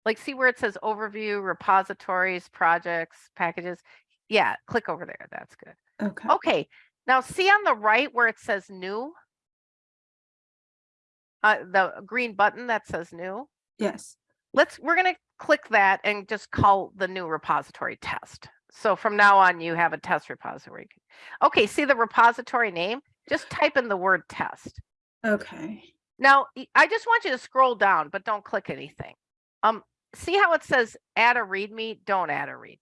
Like, see where it says overview, repositories, projects, packages? Yeah, click over there. That's good. Okay, Okay, now see on the right where it says new? Uh, the green button that says new? yes, Let's, we're gonna click that and just call the new repository test. So from now on, you have a test repository. Okay, see the repository name? Just type in the word test. okay, Now, I just want you to scroll down, but don't click anything. Um, see how it says add a README? Don't add a README.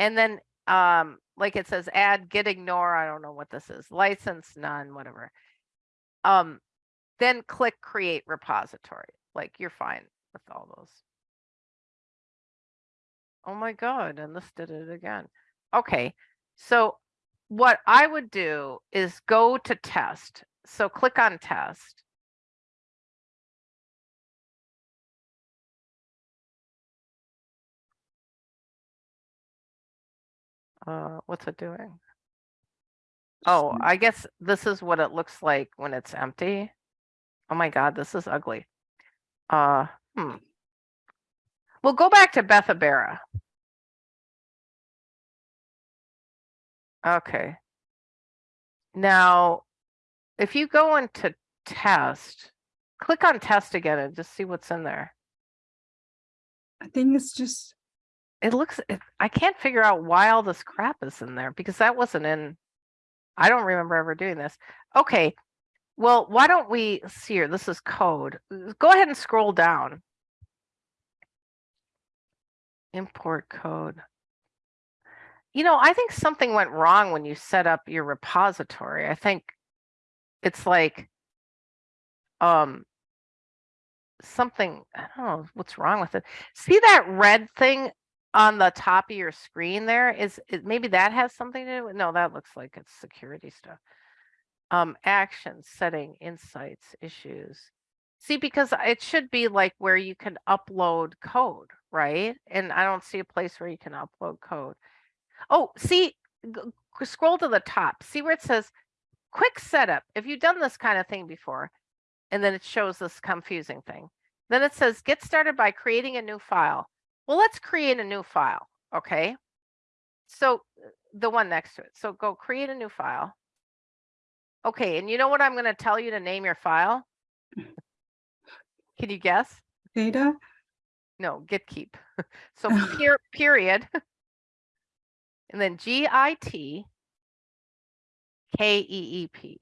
And then, um, like it says add git ignore, I don't know what this is, license none, whatever. Um, then click create repository, like you're fine with all those. Oh my God, and this did it again. Okay, so what I would do is go to test. So click on test. Uh, what's it doing? Oh, I guess this is what it looks like when it's empty. Oh my God, this is ugly. Uh, hmm. We'll go back to Bethabara. Okay. Now, if you go into test, click on test again and just see what's in there. I think it's just, It looks, it- I can't figure out why all this crap is in there because that wasn't in, I don't remember ever doing this. Okay, well, why don't we, see here, this is code. Uh, Go ahead and scroll down. Import code. You know, I think something went wrong when you set up your repository. I think it's like, um, something, I don't know what's wrong with it. See that red thing on the top of your screen there is, it, maybe that has something to do with, no, that looks like it's security stuff. Um, actions, setting, insights, issues. See, because it should be like where you can upload code, right? And I don't see a place where you can upload code. Oh, see, scroll to the top, see where it says quick setup. If you've done this kind of thing before, and then it shows this confusing thing. Then it says get started by creating a new file. Well, let's create a new file, okay? So uh, the one next to it. So go create a new file. Okay, and you know what I'm going to tell you to name your file? Can you guess? data, No, git keep. So per- period. And then G I T K E E P.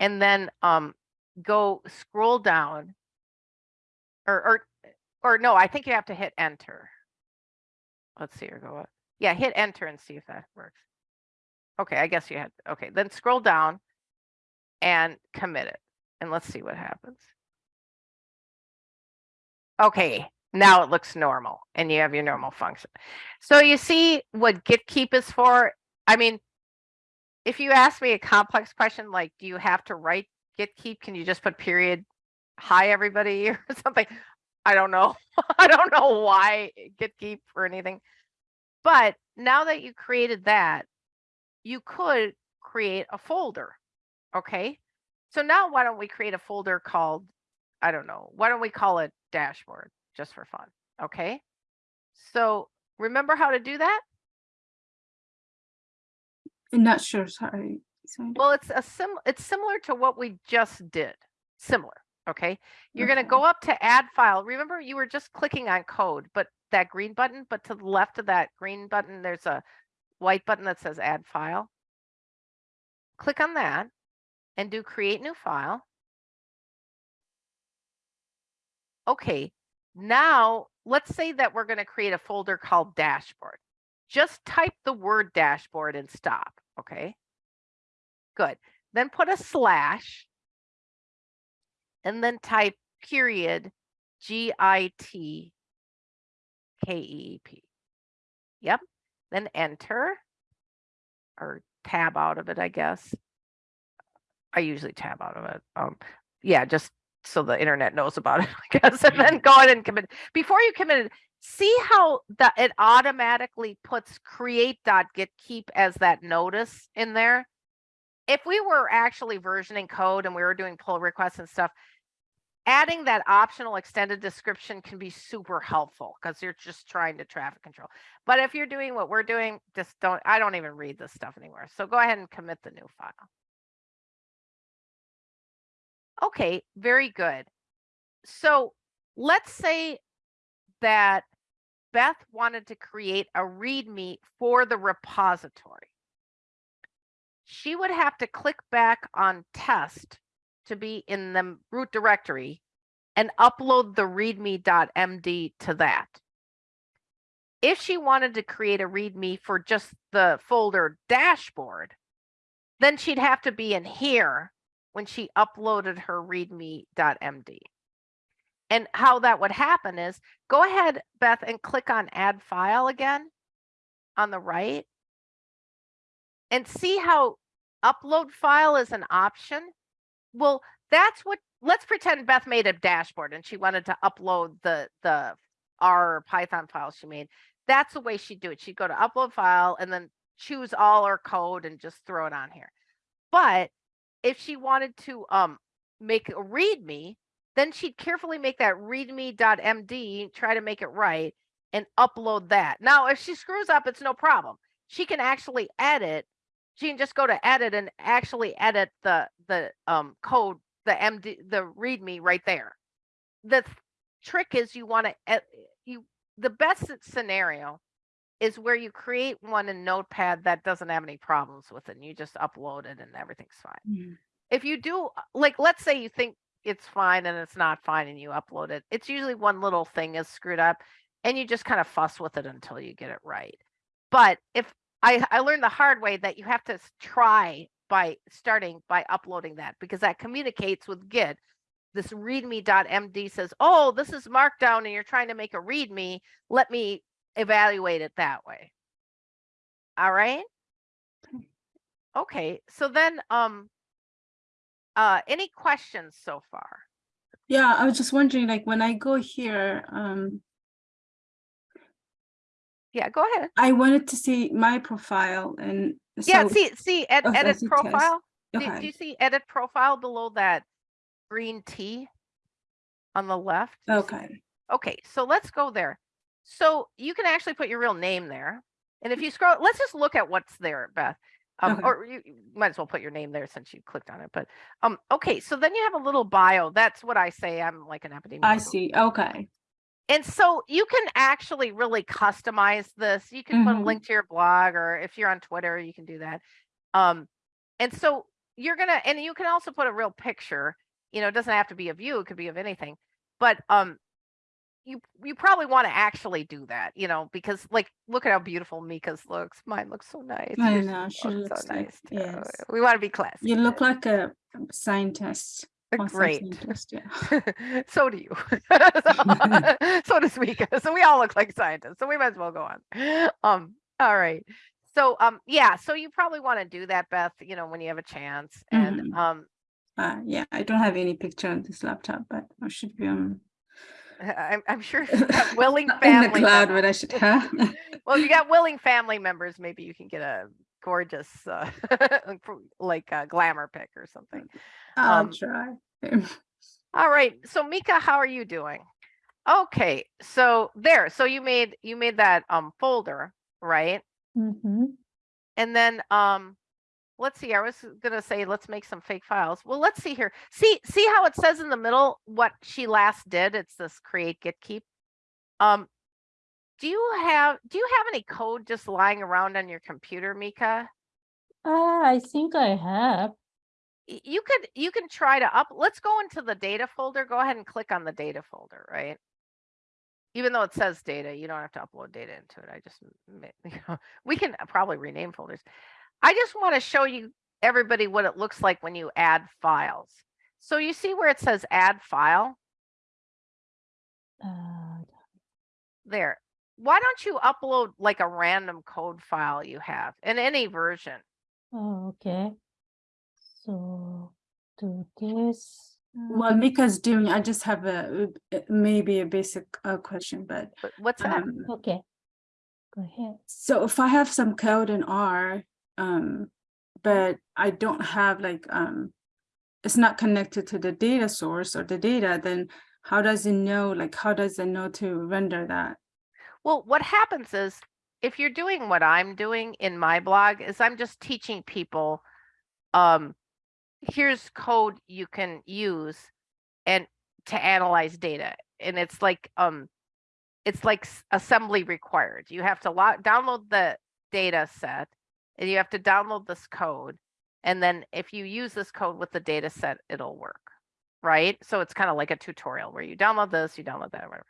And then um go scroll down. Or or or no, I think you have to hit enter. Let's see or go up. Yeah, hit enter and see if that works. Okay, I guess you had, okay, then scroll down and commit it. And let's see what happens. Okay, Now it looks normal and you have your normal function. So you see what git keep is for? I mean, if you ask me a complex question like, do you have to write git keep? Can you just put period, hi everybody or something? I don't know. I don't know why git keep or anything. But now that you created that, you could create a folder. Okay. So now why don't we create a folder called, I don't know, why don't we call it dashboard just for fun? Okay. So remember how to do that? I'm not sure, sorry. sorry. Well, it's a sim, it's similar to what we just did. Similar. Okay. You're going to go mm-hmm. up to add file. Remember you were just clicking on code, but that green button, but to the left of that green button, there's a white button that says add file. Click on that and do create new file. Okay, now let's say that we're going to create a folder called dashboard. Just type the word dashboard and stop. Okay. Good. Then put a slash and then type period G I T K E E P. Yep. Then enter or tab out of it, I guess. I usually tab out of it. Um, yeah, just so the internet knows about it, I guess, and then go ahead and commit. Before you commit it, see how that it automatically puts create dot git keep as that notice in there. If we were actually versioning code and we were doing pull requests and stuff, adding that optional extended description can be super helpful because you're just trying to traffic control. But if you're doing what we're doing, just don't, I don't even read this stuff anymore. So go ahead and commit the new file. Okay, very good. So let's say that Beth wanted to create a README for the repository. She would have to click back on test to be in the root directory and upload the readme.md to that. If she wanted to create a readme for just the folder dashboard, then she'd have to be in here when she uploaded her readme.md. And how that would happen is go ahead, Beth, and click on add file again on the right and see how upload file is an option. Well, that's what, let's pretend Beth made a dashboard and she wanted to upload the, the R Python file she made. That's the way she'd do it. She'd go to upload file and then choose all her code and just throw it on here. But if she wanted to um make a readme, then she'd carefully make that readme.md, try to make it right and upload that. Now, if she screws up, it's no problem. She can actually edit. She can just go to edit and actually edit the the um code, the MD, the readme right there. The trick is you want to you the best scenario is where you create one in Notepad that doesn't have any problems with it. And you just upload it and everything's fine. Mm. If you do, like, let's say you think it's fine and it's not fine and you upload it, it's usually one little thing is screwed up and you just kind of fuss with it until you get it right. But if I, I learned the hard way that you have to try by starting by uploading that because that communicates with Git. This readme.md says, oh, this is markdown and you're trying to make a readme. Let me evaluate it that way. All right. Okay, so then, um, uh, any questions so far? Yeah, I was just wondering, like, when I go here, um, Yeah, go ahead. I wanted to see my profile and Yeah, so- see, see, ed- edit profile. Do, do you see edit profile below that green T on the left? Okay, Okay, so let's go there. So you can actually put your real name there. And if you scroll, let's just look at what's there, Beth. Um, Okay. or you, you might as well put your name there since you clicked on it. But um, okay, so then you have a little bio. That's what I say. I'm like an epidemiologist. I see, okay, And so you can actually really customize this. You can put a Mhm. link to your blog, or if you're on Twitter, you can do that. Um, and so you're gonna, and you can also put a real picture. You know, it doesn't have to be of you; it could be of anything. But um, you you probably want to actually do that. You know, because like, look at how beautiful Mika's looks. Mine looks so nice. I Yours know, she looks looks like- too. yes. We want to be classy. you look like a scientist. Great. yeah. so do you. so, so does Mika. So we all look like scientists. So we might as well go on. Um, all right. So um yeah, so you probably want to do that, Beth, you know, when you have a chance. And Mhm. um Uh, yeah, I don't have any picture on this laptop, but I should be on I'm I'm sure if you got willing not in the cloud, members- but I should have. well, you got willing family members, maybe you can get a gorgeous uh like a glamour pic or something. I'll Um, try. All right. So Mika, how are you doing? Okay. So there. So you made you made that um folder, right? Mm-hmm. And then um let's see. I was gonna say let's make some fake files. Well, let's see here. See see how it says in the middle what she last did? It's this create git keep. Um do you have do you have any code just lying around on your computer, Mika? Ah, I think I have. You could you can try to up let's go into the data folder. Go ahead and click on the data folder, right? Even though it says data, you don't have to upload data into it. I just you know, we can probably rename folders. I just want to show you everybody what it looks like when you add files. So you see where it says add file Uh, there. Why don't you upload like a random code file you have in any version? oh, okay. So do this. uh, While Mika's doing, I just have a uh, maybe a basic uh, question, but But what's that? um, Okay. Go ahead. so if I have some code in R, um, but I don't have like um, it's not connected to the data source or the data, then how does it know? Like, how does it know to render that? Well, what happens is if you're doing what I'm doing in my blog is I'm just teaching people um here's code you can use and to analyze data and it's like um it's like assembly required. You have to lo- download the data set and you have to download this code and then if you use this code with the data set it'll work. Right? So it's kind of like a tutorial where you download this, you download that whatever.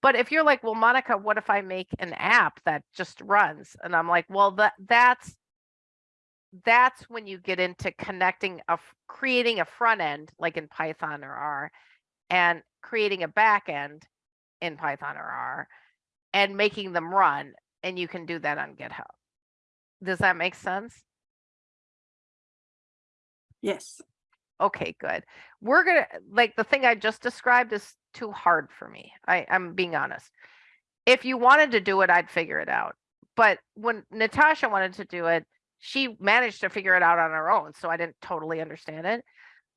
But if you're like, well, Monica, what if I make an app that just runs? And I'm like, well, that that's that's when you get into connecting a creating a front end like in Python or R and creating a back end in Python or R and making them run. And you can do that on GitHub. Does that make sense? Yes. Okay, good. We're gonna like the thing I just described is too hard for me. I, I'm being honest. If you wanted to do it, I'd figure it out. But when Natasha wanted to do it, she managed to figure it out on her own. So I didn't totally understand it.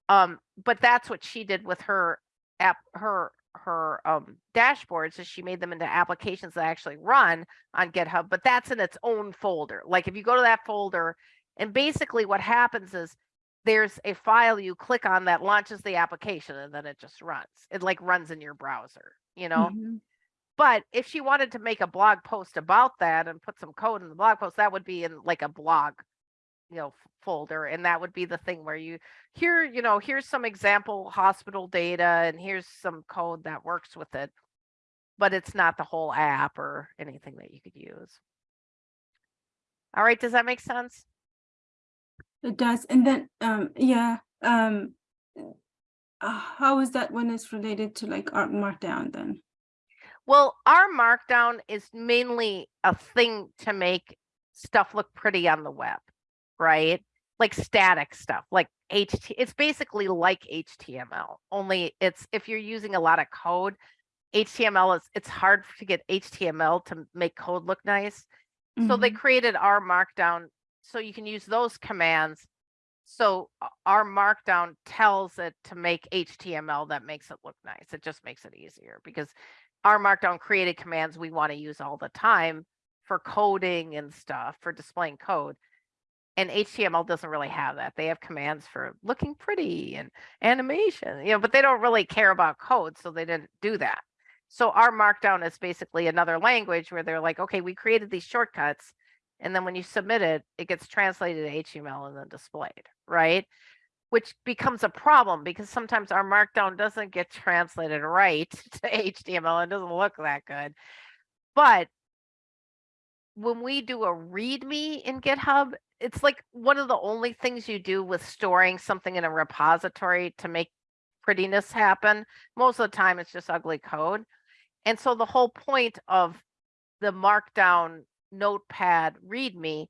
Um, but that's what she did with her app, her her um dashboards is she made them into applications that actually run on GitHub, but that's in its own folder. Like if you go to that folder, and basically what happens is there's a file you click on that launches the application and then it just runs. It like runs in your browser, you know? Mhm. But if she wanted to make a blog post about that and put some code in the blog post, that would be in like a blog, you know, folder. And that would be the thing where you here, you know, here's some example hospital data and here's some code that works with it. But it's not the whole app or anything that you could use. All right, does that make sense? It does. And then, um, yeah, um, uh, how is that when it's related to like R Markdown then? Well, R Markdown is mainly a thing to make stuff look pretty on the web, right? Like static stuff, like HT. It's basically like HTML, only it's if you're using a lot of code, HTML is it's hard to get HTML to make code look nice. So they Mhm. created R Markdown so you can use those commands. So uh, R Markdown tells it to make HTML that makes it look nice. It just makes it easier because R Markdown created commands we want to use all the time for coding and stuff for displaying code. And HTML doesn't really have that. They have commands for looking pretty and animation, you know, but they don't really care about code. So they didn't do that. So R Markdown is basically another language where they're like, okay, we created these shortcuts. And then when you submit it, it gets translated to HTML and then displayed, right? Which becomes a problem because sometimes R Markdown doesn't get translated right to HTML and doesn't look that good. But when we do a README in GitHub, it's like one of the only things you do with storing something in a repository to make prettiness happen. Most of the time, it's just ugly code. And so the whole point of the markdown notepad readme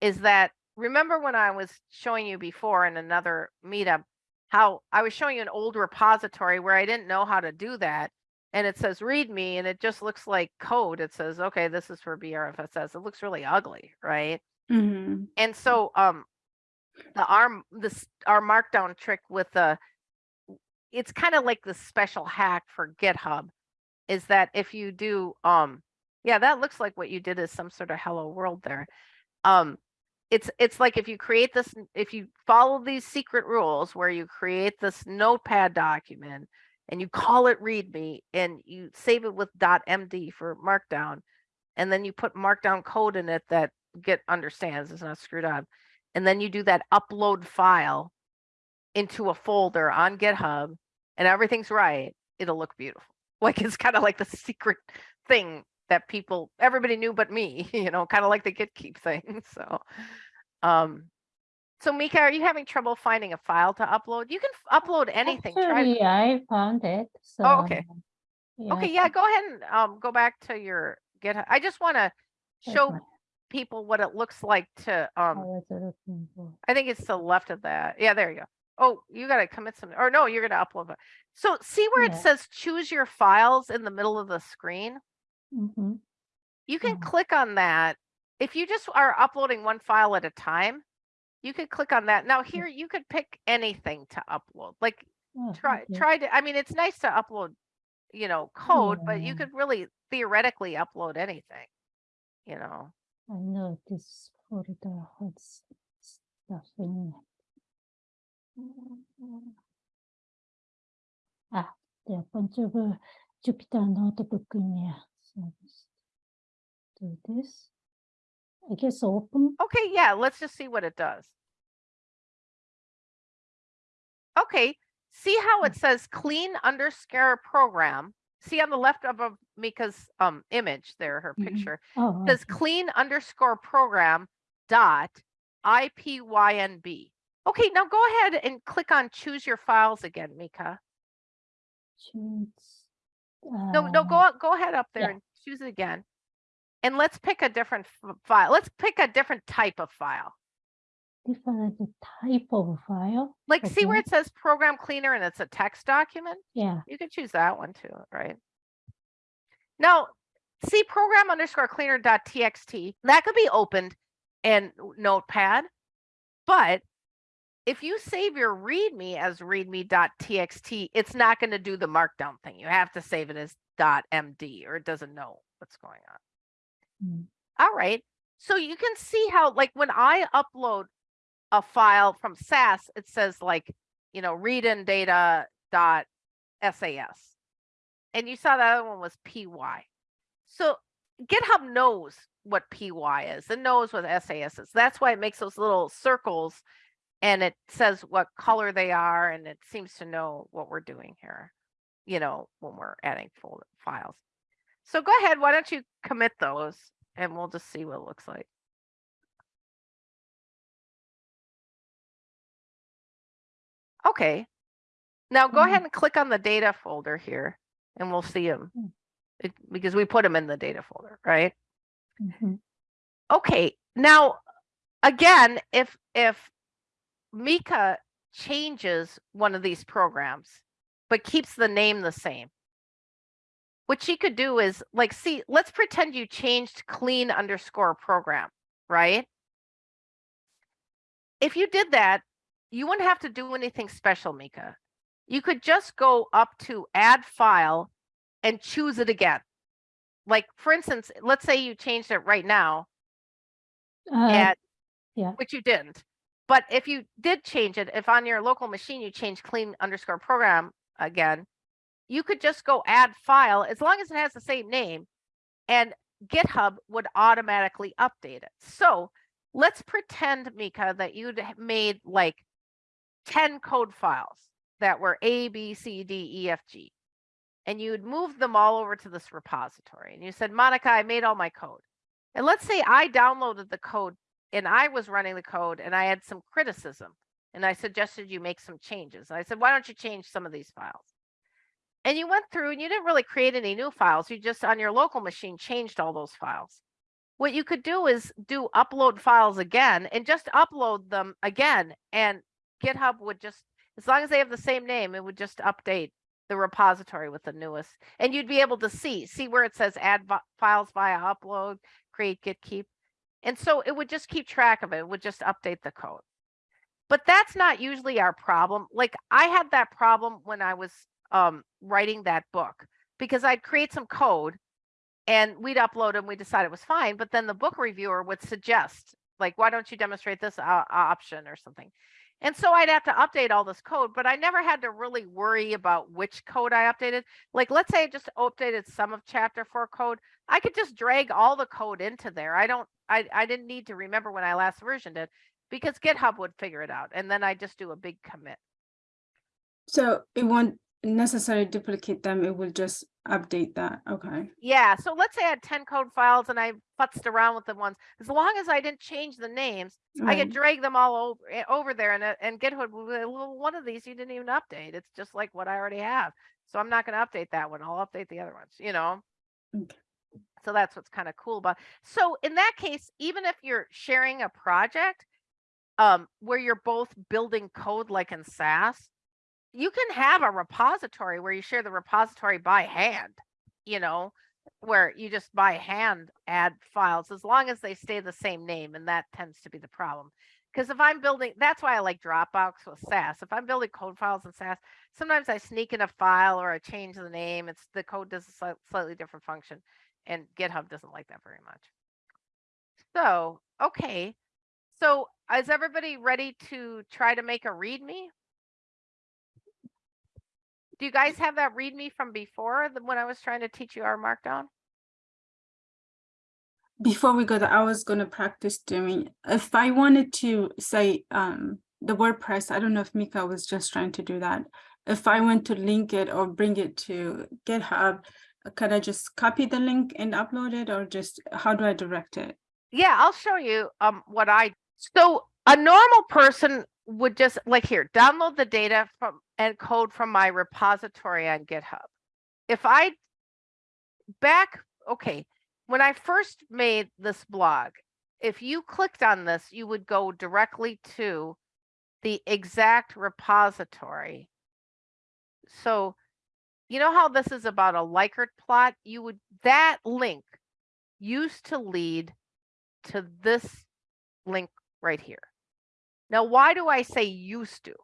is that, remember when I was showing you before in another meetup, how I was showing you an old repository where I didn't know how to do that. And it says readme and it just looks like code. It says, okay, this is for BRFSS. It looks really ugly, right? Mhm. And so um the arm this R Markdown trick with the it's kind of like the special hack for GitHub is that if you do um yeah, that looks like what you did is some sort of hello world there. Um it's it's like if you create this if you follow these secret rules where you create this notepad document and you call it readme and you save it with .md for markdown and then you put markdown code in it that Git understands it's not screwed up and then you do that upload file into a folder on GitHub and everything's right, it'll look beautiful. Like it's kind of like the secret thing that people everybody knew but me, you know, kind of like the Git keep thing. So um so Mika, are you having trouble finding a file to upload? You can upload anything. Try Actually, I found it, so. Oh, okay. yeah, Okay, yeah, go ahead and um go back to your GitHub. I just want to show people what it looks like to I um for. I think it's to the left of that. Yeah, there you go. Oh, you gotta commit some, or no, you're gonna upload it. So see where it says choose your files in the middle of the screen? Mhm. You can Mhm. click on that. If you just are uploading one file at a time, you could click on that. Now here, you could pick anything to upload, like Oh, try, okay. try to, I mean, it's nice to upload, you know, code, but you Yeah. could really theoretically upload anything, you know? I know this folder has stuff in it. Ah, there are a bunch of uh, Jupyter notebook in there. So just do this. I guess open. Okay, yeah, let's just see what it does. Okay, see how it says clean underscore program? See on the left of of Mika's um image there, her Mhm. picture, Oh, says okay. clean underscore program dot IPYNB. Okay, now go ahead and click on choose your files again, Mika. choose. No, no, go uh, go ahead up there yeah. and choose it again. And let's pick a different file. Let's pick a different type of file. Different type of file. Like see where it says program cleaner and it's a text document? Yeah. You could choose that one too, right? Now, see program underscore cleaner dot txt, that could be opened in Notepad. But if you save your readme as readme dot txt, it's not going to do the markdown thing. You have to save it as md or it doesn't know what's going on. Mm. All right. So you can see how, like, when I upload a file from SAS, it says like, you know, read in data dot SAS. And you saw that other one was PY. So GitHub knows what PY is and knows what SAS is. That's why it makes those little circles and it says what color they are and it seems to know what we're doing here, you know, when we're adding folder files. So go ahead, why don't you commit those and we'll just see what it looks like. Okay. Now go Mm. ahead and click on the data folder here and we'll see them. Mm. because we put them in the data folder, right? mhm. Okay, now, again, if, if Mika changes one of these programs, but keeps the name the same, what she could do is like, see, let's pretend you changed clean underscore program, right? If you did that, you wouldn't have to do anything special, Mika. You could just go up to add file and choose it again. Like, for instance, let's say you changed it right now, Uh, at yeah. which you didn't. But if you did change it, if on your local machine you change clean underscore program again, you could just go add file as long as it has the same name and GitHub would automatically update it. So let's pretend, Mika, that you'd made like 10 code files that were A, B, C, D, E, F, G. And you'd move them all over to this repository. And you said, Monica, I made all my code. And let's say I downloaded the code and I was running the code and I had some criticism and I suggested you make some changes. And I said, why don't you change some of these files? And you went through and you didn't really create any new files. You just on your local machine changed all those files. What you could do is do upload files again and just upload them again. And GitHub would just, as long as they have the same name, it would just update the repository with the newest. And you'd be able to see, see where it says add files via upload, create, git, keep. And so it would just keep track of it. It would just update the code. But that's not usually our problem. Like I had that problem when I was um, writing that book because I'd create some code and we'd upload and we decide it was fine. But then the book reviewer would suggest, like, why don't you demonstrate this uh, option or something? And so I'd have to update all this code, but I never had to really worry about which code I updated. Like, let's say I just updated some of chapter four code. I could just drag all the code into there. I don't, I, I didn't need to remember when I last versioned it because GitHub would figure it out. And then I just do a big commit. So it won't necessarily duplicate them, it will just update that, okay. Yeah, so let's say I had 10 code files and I futzed around with the ones. As long as I didn't change the names, I could drag them all over, eh, over there and, uh, and GitHub, will be, well, one of these you didn't even update. It's just like what I already have. So I'm not going to update that one. I'll update the other ones, you know? Okay. So that's what's kind of cool about. So in that case, even if you're sharing a project um, where you're both building code like in SAS, you can have a repository where you share the repository by hand, you know, where you just by hand add files as long as they stay the same name. And that tends to be the problem. Because if I'm building, that's why I like Dropbox with SAS. If I'm building code files in SAS, sometimes I sneak in a file or I change the name. It's the code does a slightly different function, and GitHub doesn't like that very much. So, okay. So, is everybody ready to try to make a README? Do you guys have that README from before the, when I was trying to teach you R Markdown? Before we go there, I was gonna practice doing, if I wanted to say, um, the WordPress, I don't know if Mika was just trying to do that. If I want to link it or bring it to GitHub, uh, can I just copy the link and upload it or just, how do I direct it? Yeah, I'll show you um what I so a normal person would just like here download the data from and code from my repository on GitHub. If I back okay, when I first made this blog, if you clicked on this, you would go directly to the exact repository. So you know how this is about a Likert plot? You would that link used to lead to this link right here. Now, why do I say used to?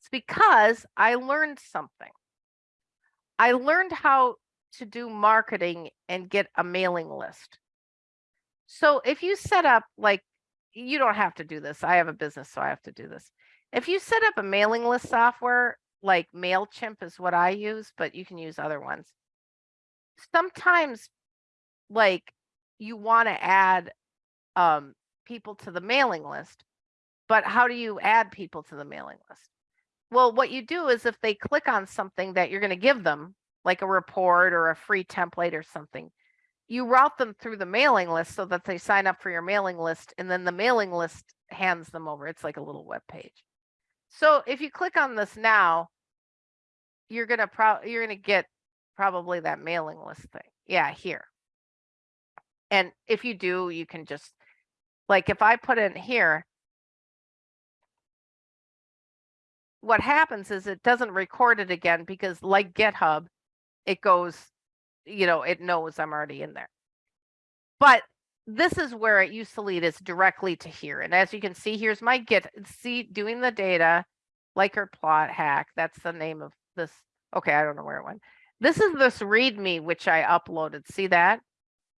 It's because I learned something. I learned how to do marketing and get a mailing list. So if you set up like, you don't have to do this. I have a business, so I have to do this. If you set up a mailing list software, like MailChimp is what I use, but you can use other ones. Sometimes like you want to add um, people to the mailing list, but how do you add people to the mailing list? Well, what you do is if they click on something that you're going to give them, like a report or a free template or something, you route them through the mailing list so that they sign up for your mailing list and then the mailing list hands them over. It's like a little web page. So if you click on this now, you're going to pro you're going to get probably that mailing list thing. Yeah, here. And if you do, you can just like if I put in here, what happens is it doesn't record it again because like GitHub, it goes, you know, it knows I'm already in there. But this is where it used to lead us directly to here. And as you can see, here's my Git, see doing the data, Likert plot hack. That's the name of this. Okay, I don't know where it went. This is this README, which I uploaded. See that?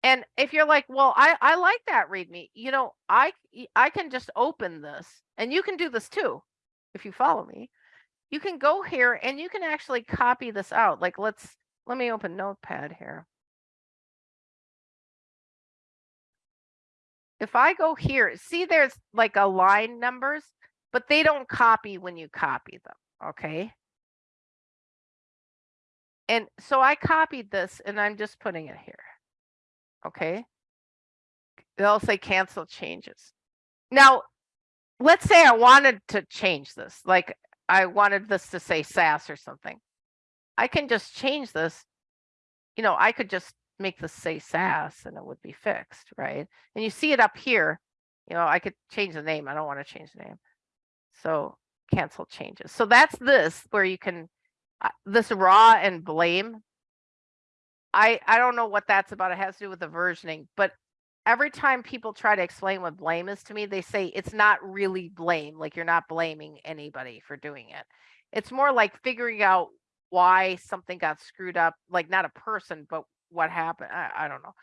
And if you're like, well, I, I like that README, you know, I, I can just open this and you can do this too. If you follow me, you can go here and you can actually copy this out. Like let's, let me open notepad here. If I go here, see there's like a line numbers, but they don't copy when you copy them. Okay. And so I copied this and I'm just putting it here. Okay. They'll say cancel changes. Now, let's say I wanted to change this, like I wanted this to say SAS or something. I can just change this. You know, I could just make this say SAS and it would be fixed, right? And you see it up here. You know, I could change the name. I don't want to change the name. So cancel changes. So that's this where you can uh, this raw and blame. I I don't know what that's about. It has to do with the versioning, but every time people try to explain what blame is to me, they say it's not really blame. Like you're not blaming anybody for doing it. It's more like figuring out why something got screwed up, like not a person, but what happened. I, I don't know.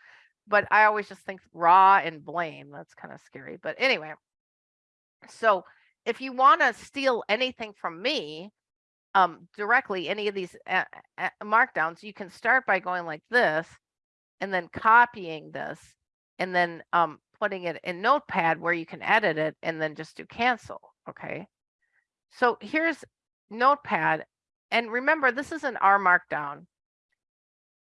But I always just think raw and blame. That's kind of scary. But anyway, so if you want to steal anything from me, um, directly, any of these uh, uh, markdowns, you can start by going like this and then copying this and then um, putting it in Notepad where you can edit it and then just do cancel. Okay. So here's Notepad. And remember, this is an R markdown.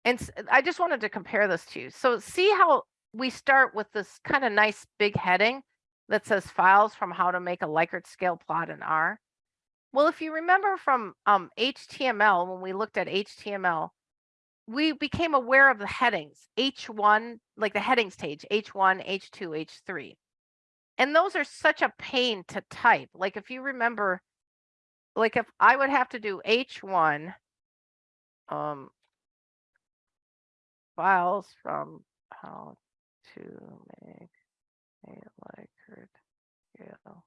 And I just wanted to compare this to you. So see how we start with this kind of nice big heading that says files from how to make a Likert scale plot in R. Well, if you remember from um, HTML, when we looked at HTML, we became aware of the headings H1, like the headings page, H1, H2, H3. And those are such a pain to type. Like if you remember, like if I would have to do H1, um, files from how to make a Likert scale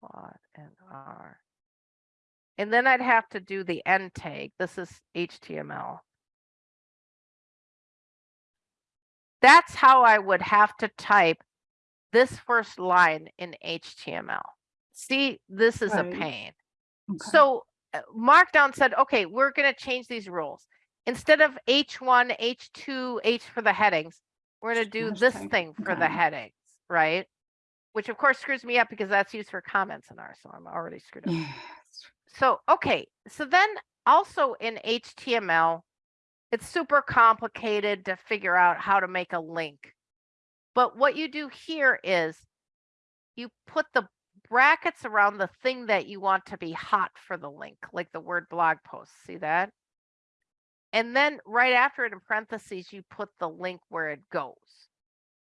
plot and R. And then I'd have to do the end tag. This is HTML. That's how I would have to type this first line in HTML. See, this is a pain. Okay. So uh, Markdown said, okay, we're going to change these rules. Instead of H1, H2, H for the headings, we're going to do this thing for the headings, right? Which of course screws me up because that's used for comments in R, so I'm already screwed up. So, okay, so then also in HTML, it's super complicated to figure out how to make a link. But what you do here is you put the brackets around the thing that you want to be hot for the link, like the word blog post. See that? And then right after it in parentheses, you put the link where it goes.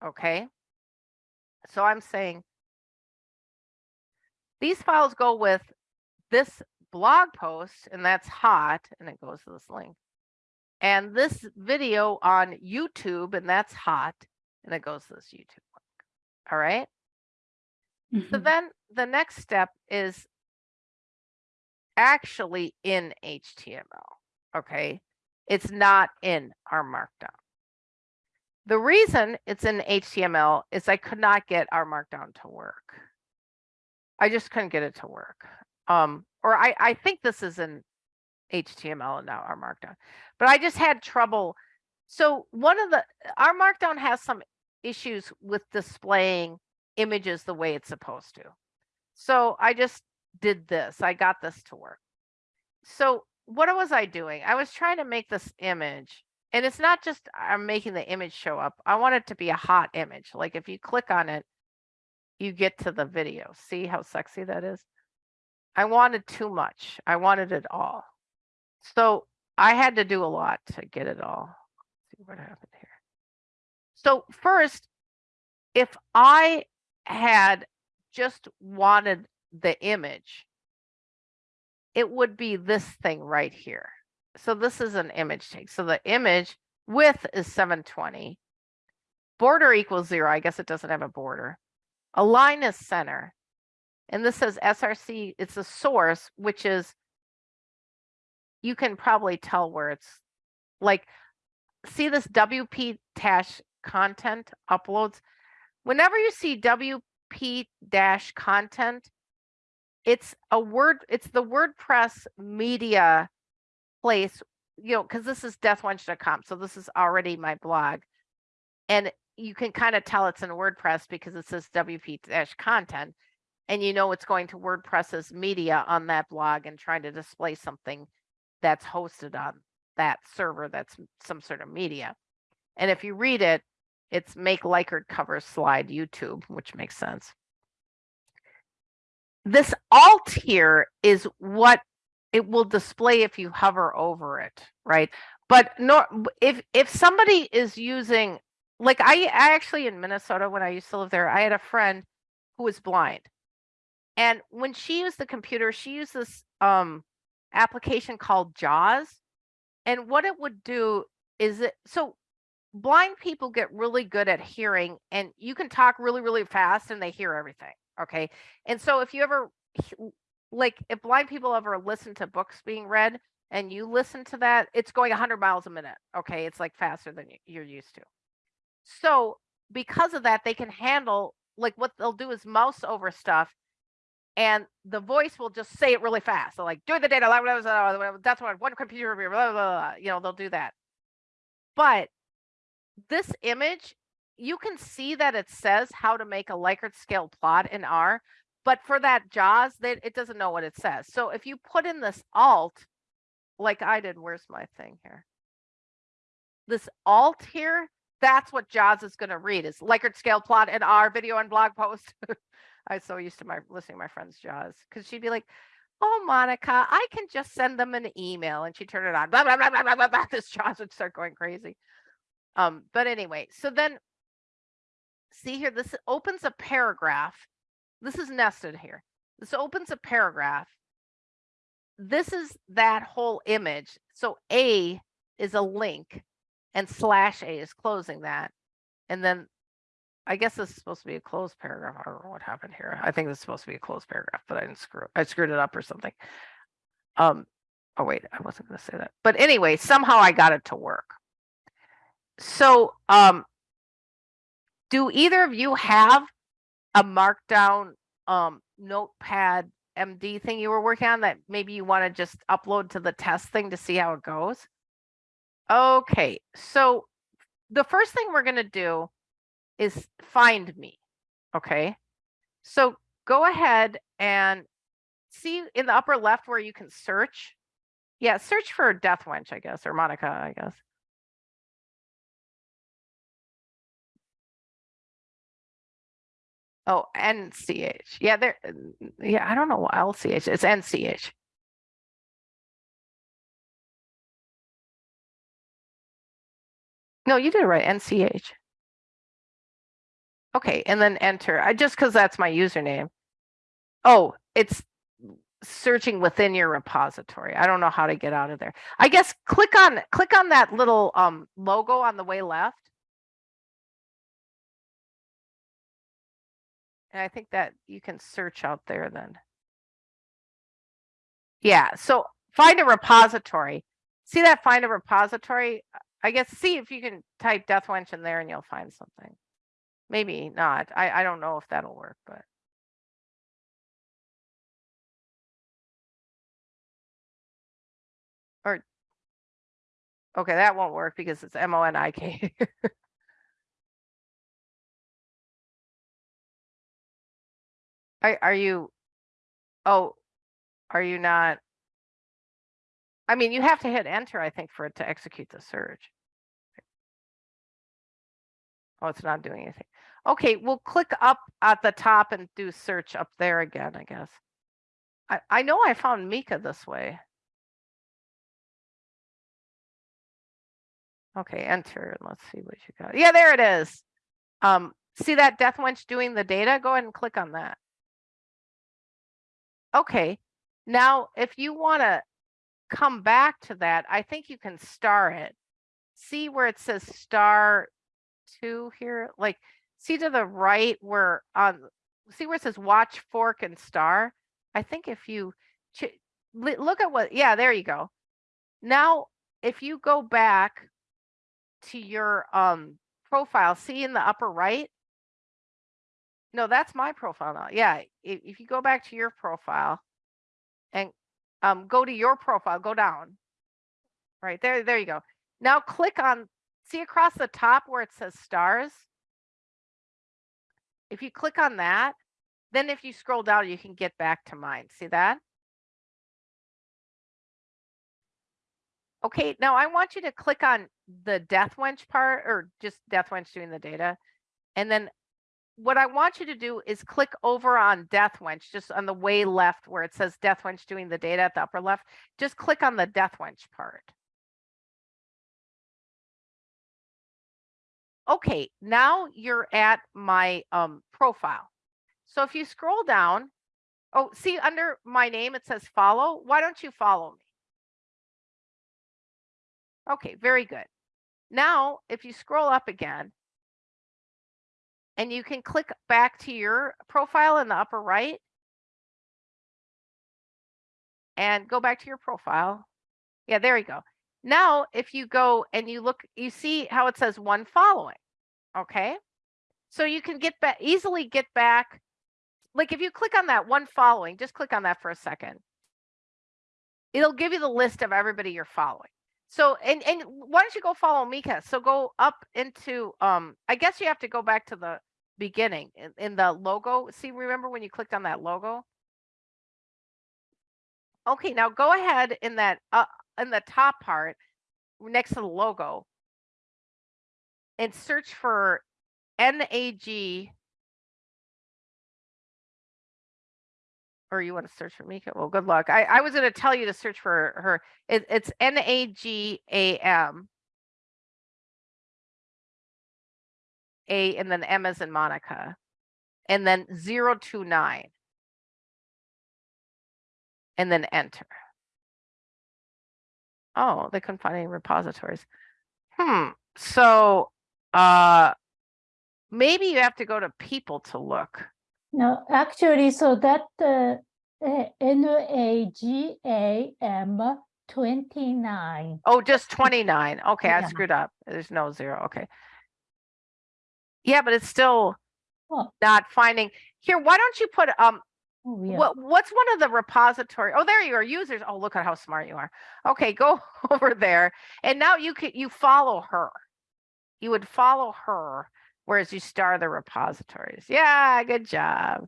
Okay. So I'm saying these files go with this blog post, and that's hot, and it goes to this link. And this video on YouTube, and that's hot, and it goes to this YouTube link. All right. So Mhm. then the next step is actually in HTML. Okay. It's not in R markdown. The reason it's in HTML is I could not get R markdown to work. I just couldn't get it to work. Um, or I, I think this is in HTML and now R markdown, but I just had trouble. So one of the, R markdown has some issues with displaying images the way it's supposed to. So I just did this. I got this to work. So what was I doing? I was trying to make this image and it's not just I'm making the image show up. I want it to be a hot image. Like if you click on it, you get to the video. See how sexy that is? I wanted too much. I wanted it all. So I had to do a lot to get it all. Let's see what happened here. So first, if I had just wanted the image, it would be this thing right here. So this is an image tag. So the image width is 720. Border equals zero. I guess it doesn't have a border. Align is center. And this says SRC, it's a source, which is, you can probably tell where it's like, see this WP dash content uploads. Whenever you see WP dash content, it's a word, it's the WordPress media place, you know, because this is dethwench.com. So this is already my blog. And you can kind of tell it's in WordPress because it says WP dash content. And you know it's going to WordPress's media on that blog and trying to display something that's hosted on that server that's some sort of media. And if you read it, it's make Likert cover slide YouTube, which makes sense. this alt here is what it will display if you hover over it, right? But no, if if somebody is using, like I, I actually in Minnesota when I used to live there, I had a friend who was blind, and when she used the computer, she used this um application called JAWS, and what it would do is it so blind people get really good at hearing, and you can talk really really fast and they hear everything. Okay, and so if you ever like if blind people ever listen to books being read and you listen to that, it's going 100 miles a minute. Okay, it's like faster than you're used to. So because of that, they can handle like what they'll do is mouse over stuff, and the voice will just say it really fast. So like do the data, blah, blah, blah, that's what one computer, blah, blah, blah, you know, they'll do that. But this image, you can see that it says how to make a Likert scale plot in R, but for that JAWS, that it doesn't know what it says. So if you put in this alt, like I did, where's my thing here? This alt here, that's what JAWS is going to read is Likert scale plot in R video and blog post. I was so used to my listening to my friend's JAWS because she'd be like, "Oh, Monica, I can just send them an email," and she turned it on. Blah blah blah blah blah blah. blah. This JAWS would start going crazy. Um, but anyway, so then see here, this opens a paragraph. This is nested here. This opens a paragraph. This is that whole image. So A is a link and slash A is closing that. And then I guess this is supposed to be a closed paragraph. I don't know what happened here. I think this is supposed to be a closed paragraph, but I didn't screw I screwed it up or something. Um, oh wait, I wasn't gonna say that. But anyway, somehow I got it to work. So um do either of you have a markdown um notepad MD thing you were working on that maybe you want to just upload to the test thing to see how it goes? Okay, so the first thing we're going to do is find me. Okay, so go ahead and see in the upper left where you can search. Yeah, search for Death Wench, I guess, or Monica, I guess. Oh, NCH. Yeah, there. Yeah, I don't know what LCH. It's NCH. No, you did it right. NCH. Okay, and then enter. I just because that's my username. Oh, it's searching within your repository. I don't know how to get out of there. I guess click on click on that little um logo on the way left. And I think that you can search out there then. Yeah, so find a repository. See that find a repository? I guess see if you can type DethWench in there and you'll find something. Maybe not. I, I don't know if that'll work, but. Or. Okay, that won't work because it's M O N I K. Are, are you, oh, are you not? I mean, you have to hit enter, I think, for it to execute the search. Oh, it's not doing anything. Okay, we'll click up at the top and do search up there again, I guess. I, I know I found Mika this way. Okay, enter let's see what you got. Yeah, there it is. Um, see that DethWench doing the data? Go ahead and click on that. Okay, now if you want to come back to that, I think you can star it. See where it says star two here? Like, see to the right where on, see where it says watch, fork, and star? I think if you look at what, yeah, there you go. Now, if you go back to your um profile, see in the upper right? No, that's my profile now. Yeah, if, if you go back to your profile and um, go to your profile, go down. Right there, there you go. Now click on, see across the top where it says stars? If you click on that, then if you scroll down, you can get back to mine. See that? Okay, now I want you to click on the DethWench part or just DethWench doing the data. And then what I want you to do is click over on DethWench, just on the way left where it says DethWench doing the data at the upper left. Just click on the DethWench part. Okay, now you're at my um, profile. So if you scroll down, oh, see under my name, it says follow. Why don't you follow me? Okay, very good. Now, if you scroll up again, and you can click back to your profile in the upper right and go back to your profile. Yeah, there you go. Now, if you go and you look, you see how it says one following. Okay. So you can get back easily get back. Like if you click on that one following, just click on that for a second. It'll give you the list of everybody you're following. So and and why don't you go follow Mika? So go up into um I guess you have to go back to the beginning in, in the logo. See, remember when you clicked on that logo? Okay, now go ahead in that uh in the top part next to the logo and search for NAG or you want to search for Mika? Well, good luck. I, I was going to tell you to search for her. It, it's N A and then M as in Monica. And then 029. And then enter. Oh, they couldn't find any repositories. Hmm. So uh maybe you have to go to people to look. No, actually, so that uh, uh, N-A-G-A-M 29. Oh, just 29. Okay, I screwed up. There's no zero. Okay. Yeah, but it's still Oh. not finding. Here, why don't you put um Oh, yeah. what what's one of the repository? Oh, there you are, users. Oh, look at how smart you are. Okay, go over there. And now you could you follow her. You would follow her, whereas you star the repositories. Yeah, good job.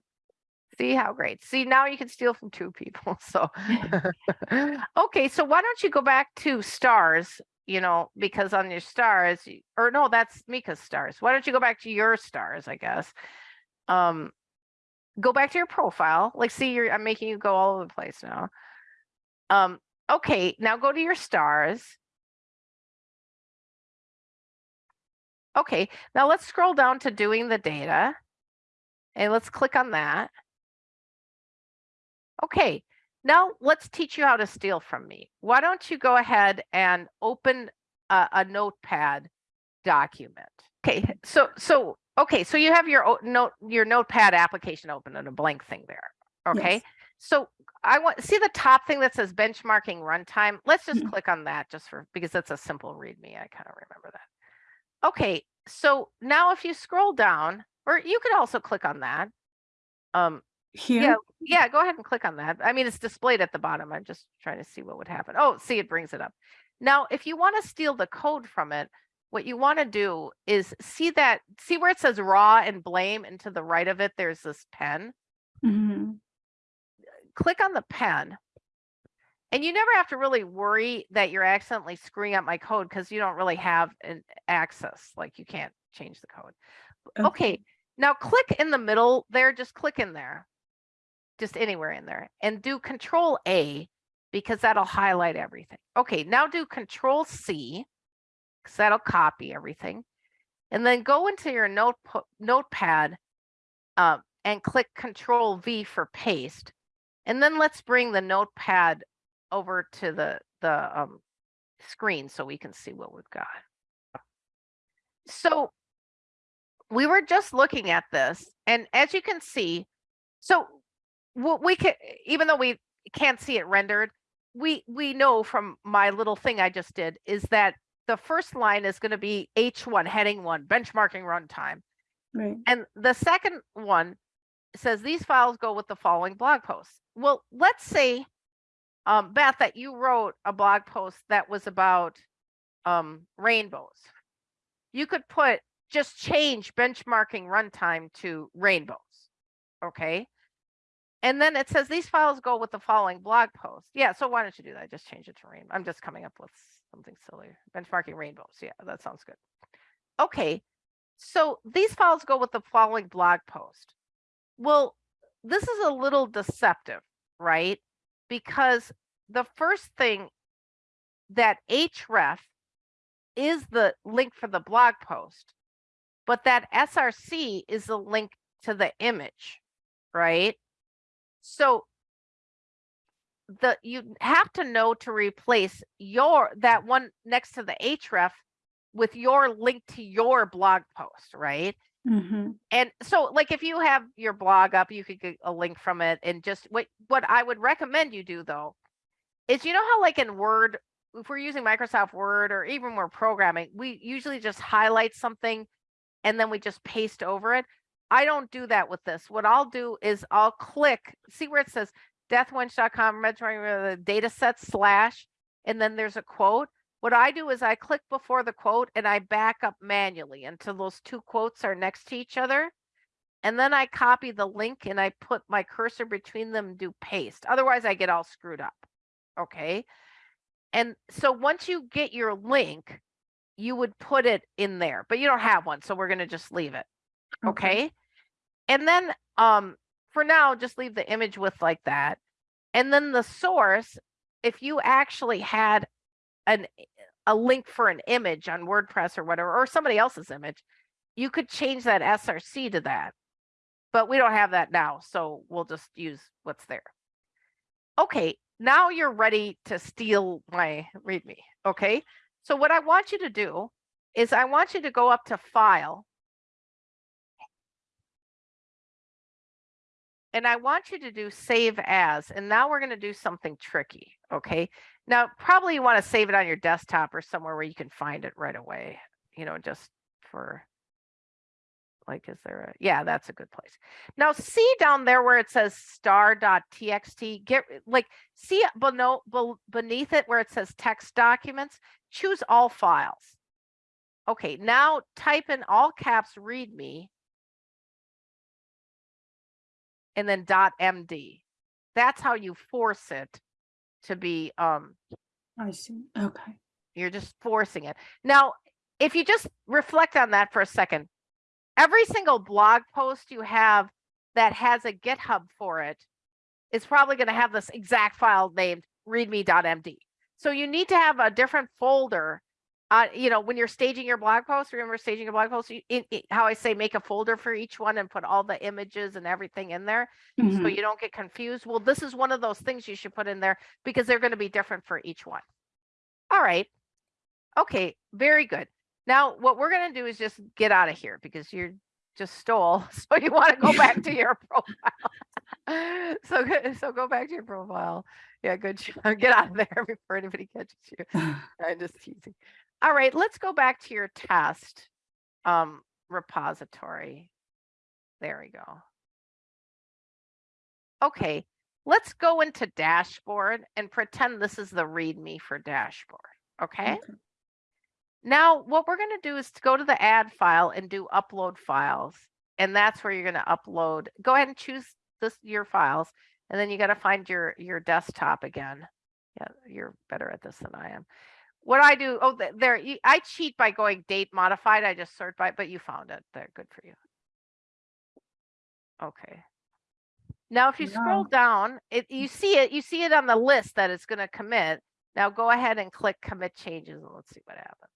See how great. See, now you can steal from two people. So okay, so why don't you go back to stars, you know, because on your stars, or no, that's Mika's stars. Why don't you go back to your stars, I guess? Um go back to your profile. Like, see, you're I'm making you go all over the place now. Um, okay, now go to your stars. Okay, now let's scroll down to doing the data. And let's click on that. Okay, now let's teach you how to steal from me. Why don't you go ahead and open a, a notepad document? Okay, so so okay, so you have your note your notepad application open and a blank thing there. Okay, Yes. so I want see the top thing that says benchmarking runtime. Let's just Mhm. click on that just for because that's a simple readme. I kind of remember that. Okay, so now if you scroll down, or you could also click on that. Um, Here, yeah, go ahead and click on that. I mean, it's displayed at the bottom. I'm just trying to see what would happen. Oh, see, it brings it up. Now, if you want to steal the code from it, what you want to do is see that, see where it says raw and blame and to the right of it, there's this pen. mhm, Click on the pen. And you never have to really worry that you're accidentally screwing up my code because you don't really have an access, like you can't change the code. Okay, now click in the middle there, just click in there. Just anywhere in there and do control A because that'll highlight everything. Okay, now do control C because that'll copy everything. And then go into your note notepad um, and click control V for paste. And then let's bring the notepad over to the, the um, screen so we can see what we've got. So we were just looking at this and as you can see so what we can even though we can't see it rendered we we know from my little thing i just did is that the first line is going to be h1 heading one benchmarking runtime right, and the second one says these files go with the following blog posts well let's say um, beth that you wrote a blog post that was about um, rainbows you could put just change benchmarking runtime to rainbows. Okay. And then it says these files go with the following blog post. Yeah. So why don't you do that? Just change it to rain. I'm just coming up with something silly. Benchmarking rainbows. Yeah, that sounds good. Okay. So these files go with the following blog post. Well, this is a little deceptive, right? Because the first thing that href is the link for the blog post, but that src is the link to the image, right? So the you have to know to replace your that one next to the href with your link to your blog post, right? Mhm. And so like if you have your blog up, you could get a link from it and just what what I would recommend you do though is you know how like in Word, if we're using Microsoft Word or even we're programming, we usually just highlight something and then we just paste over it. I don't do that with this. What I'll do is I'll click, see where it says dethwench.com, Mediterranean data set slash, and then there's a quote. What I do is I click before the quote and I back up manually until those two quotes are next to each other. And then I copy the link and I put my cursor between them, and do paste. Otherwise I get all screwed up. Okay. And so once you get your link, you would put it in there, but you don't have one. So we're going to just leave it. Okay. And then um for now, just leave the image with like that. And then the source, if you actually had an eh, a link for an image on WordPress or whatever, or somebody else's image, you could change that SRC to that. But we don't have that now, so we'll just use what's there. Okay, now you're ready to steal my README, okay? So what I want you to do is I want you to go up to File. And I want you to do Save As, and now we're gonna do something tricky, okay? Now, probably you want to save it on your desktop or somewhere where you can find it right away, you know, just for like, is there a, yeah, that's a good place. Now see down there where it says star.txt, get like, see beneath it where it says text documents, choose all files. Okay, now type in all caps readme and then dot MD. That's how you force it to be um I see. Okay. you're just forcing it. Now, if you just reflect on that for a second, every single blog post you have that has a GitHub for it is probably going to have this exact file named readme.md. So you need to have a different folder. Uh, you know, when you're staging your blog post, remember staging a blog post, you, in, in- how I say make a folder for each one and put all the images and everything in there so Mhm. you don't get confused. Well, this is one of those things you should put in there because they're going to be different for each one. All right. Okay, very good. Now, what we're going to do is just get out of here because you're just stole. So you want to go back to your profile. so, go- so go back to your profile. Yeah, good. job. Get out of there before anybody catches you. I'm just teasing. All right, let's go back to your test um, repository. There we go. Okay, let's go into dashboard and pretend this is the README for dashboard. Okay. Okay. Now, what we're going to do is to go to the add file and do upload files. And that's where you're going to upload. Go ahead and choose this your files. And then you got to find your your desktop again. Yeah, you're better at this than I am. What I do, oh, there, I cheat by going date modified. I just sort by, but you found it. There, good for you. Okay. Now, if you scroll down, it you mm. see it, you see it on the list that it's going to commit. Now go ahead and click commit changes and let's see what happens.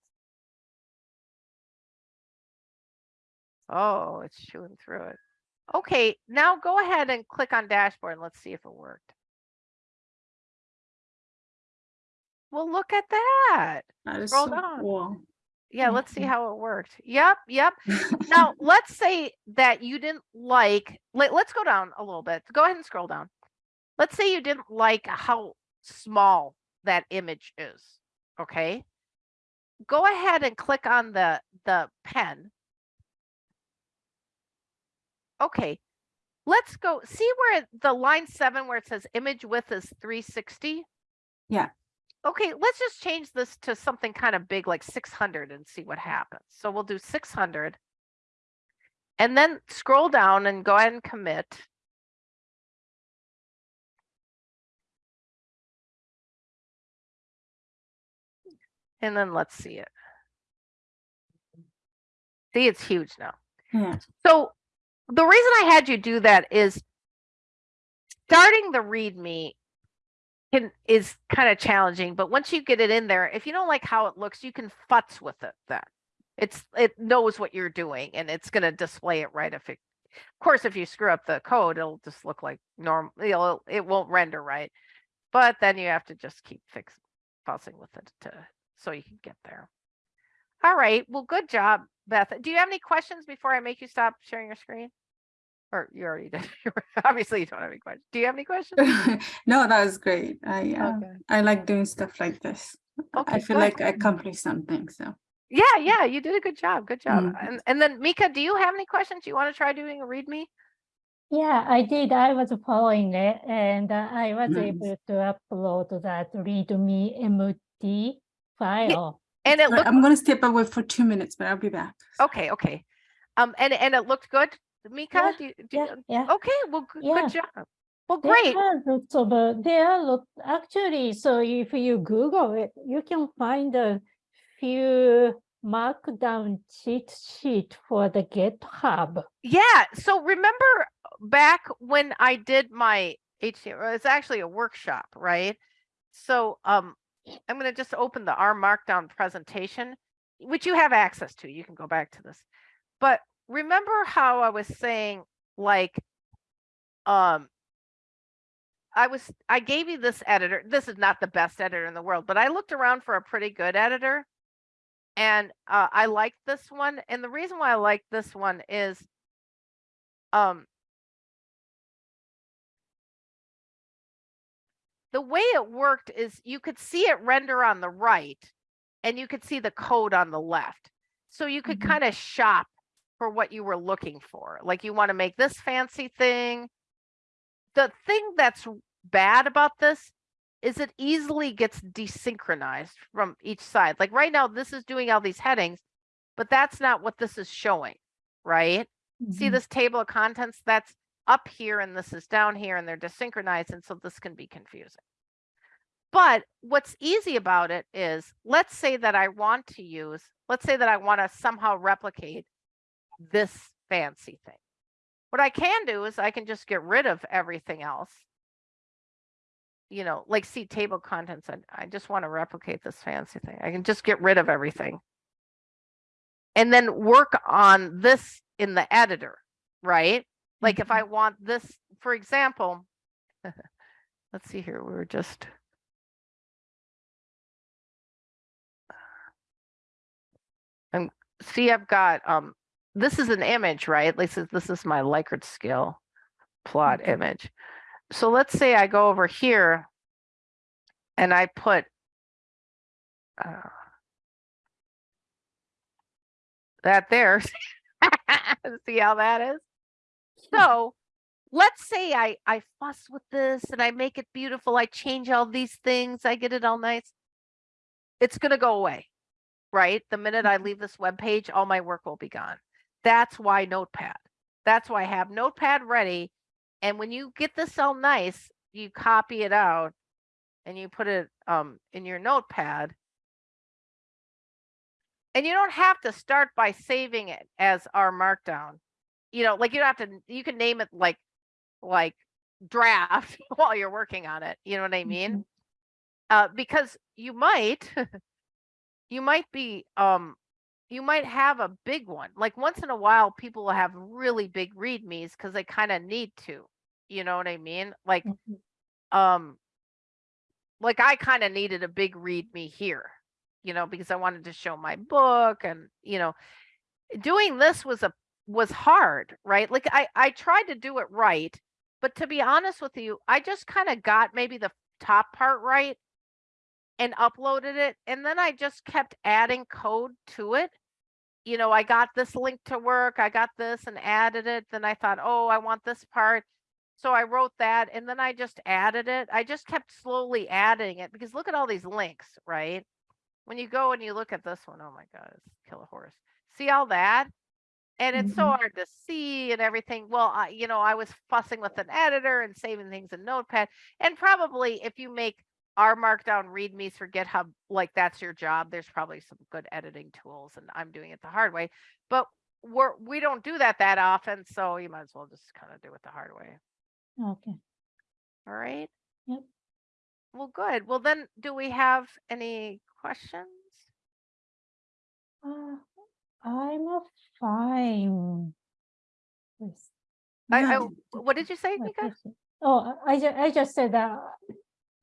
Oh, it's chewing through it. Okay, now go ahead and click on dashboard and let's see if it worked. Well, look at that. That is Scroll so down. cool. Yeah, let's see how it worked. Yep, yep. Now, let's say that you didn't like, let, let's go down a little bit. Go ahead and scroll down. Let's say you didn't like how small that image is, okay? Go ahead and click on the, the pen. Okay, let's go, see where the line seven, where it says image width is three sixty? Yeah. Okay, let's just change this to something kind of big like six hundred and see what happens. So we'll do six hundred. And then scroll down and go ahead and commit. And then let's see it. See, it's huge now. Yeah. So the reason I had you do that is starting the README can is kind of challenging, but once you get it in there, if you don't like how it looks, you can futz with it then. It's it knows what you're doing and it's gonna display it right if it of course if you screw up the code, it'll just look like normal, it'll it won't render right. But then you have to just keep fix fussing with it to so you can get there. All right, well, good job, Beth. Do you have any questions before I make you stop sharing your screen? Or you already did. Obviously, you don't have any questions. Do you have any questions? no, that was great. I uh, Okay. I like doing stuff like this. I feel good. like I accomplished something. So Yeah, yeah, you did a good job. Good job. Mhm. And and then Mika, do you have any questions? You want to try doing a README? Yeah, I did. I was following it and uh, I was Nice. able to upload that README MD file. And it Sorry, looked I'm gonna step away for two minutes, but I'll be back. okay, okay. Um, and and it looked good, Mika. Yeah, do do Yeah, yeah. okay, well, good, Yeah. good job. Well, There great. are lots of, uh, there are lot, actually, so if you Google it, you can find a few markdown cheat sheet for the GitHub. Yeah. So remember back when I did my HTML, it's actually a workshop, right? So um, I'm going to just open the R Markdown presentation, which you have access to. You can go back to this. But remember how I was saying, like, um, I was, I gave you this editor. This is not the best editor in the world, but I looked around for a pretty good editor. And uh, I like this one. And the reason why I like this one is um the way it worked is you could see it render on the right and you could see the code on the left. So you could Mhm. kind of shop for what you were looking for. Like you want to make this fancy thing. The thing that's bad about this is it easily gets desynchronized from each side. Like right now, this is doing all these headings, but that's not what this is showing, right? see Mhm. this table of contents that's up here and this is down here and they're desynchronized and so this can be confusing. But what's easy about it is, let's say that I want to use, let's say that I want to somehow replicate this fancy thing. What I can do is I can just get rid of everything else. You know, like see table contents, and I just want to replicate this fancy thing. I can just get rid of everything. And then work on this in the editor, right? Like if I want this, for example, let's see here, we were just. And see, I've got, um, this is an image, right? This is, this is my Likert scale plot Okay. image. So let's say I go over here and I put uh, that there. See how that is? So let's say I, I fuss with this and I make it beautiful. I change all these things. I get it all nice. It's going to go away, right? The minute I leave this web page, all my work will be gone. That's why Notepad. That's why I have Notepad ready. And when you get this all nice, you copy it out and you put it um, in your Notepad. And you don't have to start by saving it as R markdown. You know, like you don't have to, you can name it like, like draft while you're working on it. You know what I mean? Mhm. Uh, because you might, you might be, um, you might have a big one. Like once in a while, people will have really big readmes because they kind of need to. You know what I mean? Like, Mhm. um, like I kind of needed a big readme here, you know, because I wanted to show my book and, you know, doing this was a was hard, right? Like I I tried to do it right, but to be honest with you, I just kind of got maybe the top part right and uploaded it and then I just kept adding code to it. You know, I got this link to work, I got this and added it, then I thought, "Oh, I want this part." So I wrote that and then I just added it. I just kept slowly adding it because look at all these links, right? When you go and you look at this one, oh my God, it's kill a horse. See all that? And it's so Mhm. hard to see and everything. Well, I, you know, I was fussing with an editor and saving things in Notepad. And probably if you make R markdown readmes for GitHub, like that's your job, there's probably some good editing tools and I'm doing it the hard way. But we're, we don't do that that often, so you might as well just kind of do it the hard way. Okay. All right? Yep. Well, good. Well, then, do we have any questions? Uh, I'm a fine. I, I, what did you say, my Mika? Oh, I just, I just said that.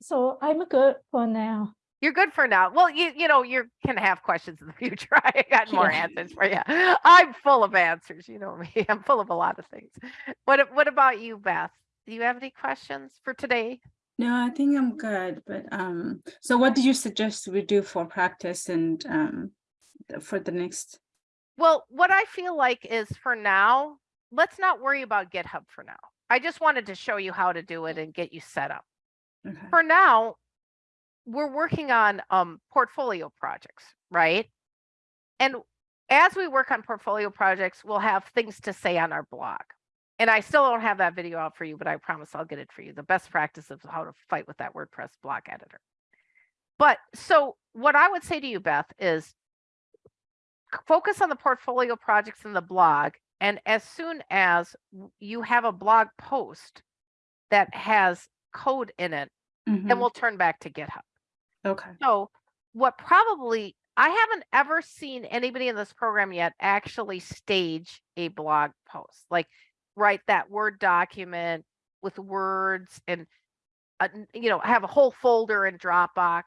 So I'm good for now. You're good for now. Well, you you know you can have questions in the future. I got more Yeah. answers for you. I'm full of answers. You know me. I'm full of a lot of things. What what about you, Beth? Do you have any questions for today? No, I think I'm good, but um, so what do you suggest we do for practice and um, for the next? Well, what I feel like is for now, let's not worry about GitHub for now. I just wanted to show you how to do it and get you set up. Okay, For now, we're working on um portfolio projects, right? And as we work on portfolio projects, we'll have things to say on our blog. And I still don't have that video out for you, but I promise I'll get it for you. The best practice of how to fight with that WordPress blog editor. But so what I would say to you, Beth, is focus on the portfolio projects in the blog. And as soon as you have a blog post that has code in it, then mhm, we'll turn back to GitHub. okay, So what probably, I haven't ever seen anybody in this program yet actually stage a blog post, like write that Word document with words and, uh, n- you know, have a whole folder in Dropbox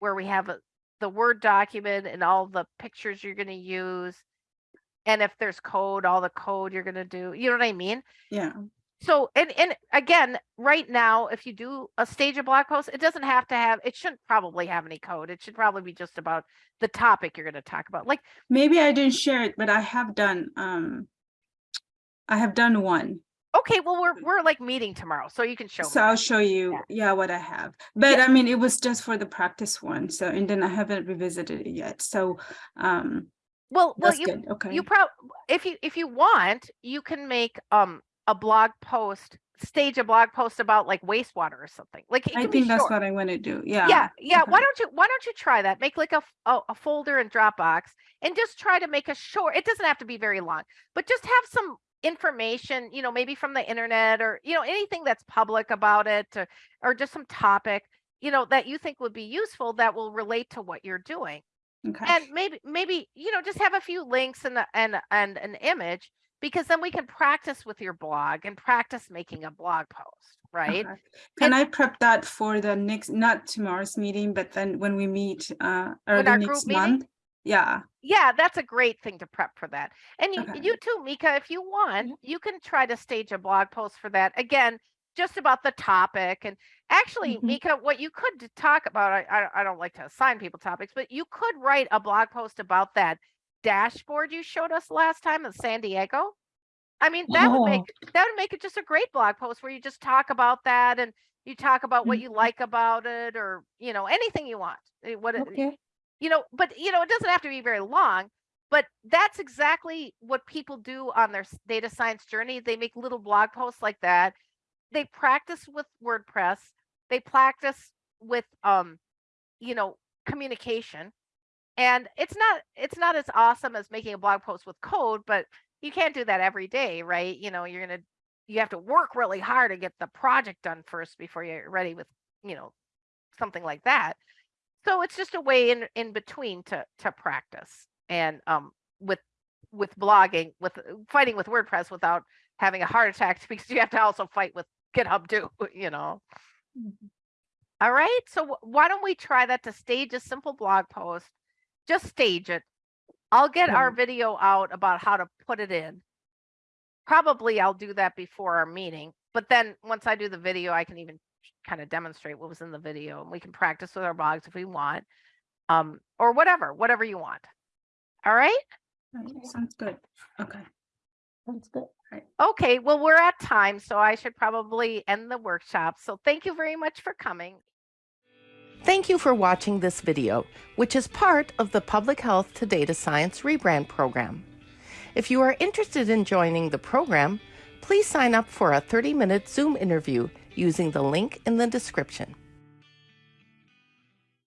where we have a, the Word document and all the pictures you're going to use. And if there's code, all the code you're going to do, you know what I mean? yeah, So, and, and again, right now, if you do a stage of blog post, it doesn't have to have, it shouldn't probably have any code. It should probably be just about the topic you're going to talk about. Like, maybe I didn't share it, but I have done um, I have done one. okay, well, we're, we're like meeting tomorrow, so you can show me. So I'll show you, yeah, what I have. But I mean, it was just for the practice one. So, and then I haven't revisited it yet. So, um, Well, well, you, good. Okay. you prob, if you, if you want, you can make, um, a blog post, stage a blog post about like wastewater or something. Like, I think that's short. what I want to do. Yeah. Yeah, yeah. Why don't you why don't you try that? Make like a a folder in Dropbox and just try to make a short. It doesn't have to be very long, but just have some information, you know, maybe from the internet or you know anything that's public about it, or, or just some topic, you know, that you think would be useful that will relate to what you're doing. Okay. And maybe maybe you know just have a few links and and and an image because then we can practice with your blog and practice making a blog post, right? Okay. Can I prep that for the next, not tomorrow's meeting, but then when we meet uh early next meeting? month? Yeah, yeah that's a great thing to prep for that and you, Okay. you too mika if you want Mhm. you can try to stage a blog post for that again just about the topic and actually Mhm. mika what you could talk about I, I i don't like to assign people topics but you could write a blog post about that dashboard you showed us last time in san diego i mean that would make that would make it just a great blog post where you just talk about that and you talk about what you Mhm. like about it or you know anything you want eh, what it- Okay. you know, but you know, it doesn't have to be very long, but that's exactly what people do on their data science journey. They make little blog posts like that. They practice with WordPress. They practice with um, you know, communication. And it's not it's not as awesome as making a blog post with code, but you can't do that every day, right? You know, you're going to you have to work really hard to get the project done first before you're ready with, you know, something like that so it's just a way in in between to to practice and um with with blogging with fighting with wordpress without having a heart attack because you have to also fight with github too you know Mhm. all right so why don't we try that to stage a simple blog post just stage it. I'll get our video out about how to put it in. Probably i'll do that before our meeting but then once i do the video i can even kind of demonstrate what was in the video and we can practice with our blogs if we want um or whatever whatever you want. All right? Right, sounds good. Okay. Sounds good. okay well we're at time so i should probably end the workshop so thank you very much for coming Thank you for watching this video, which is part of the Public Health to Data Science Rebrand Program. If you are interested in joining the program, please sign up for a 30 minute Zoom interview using the link in the description.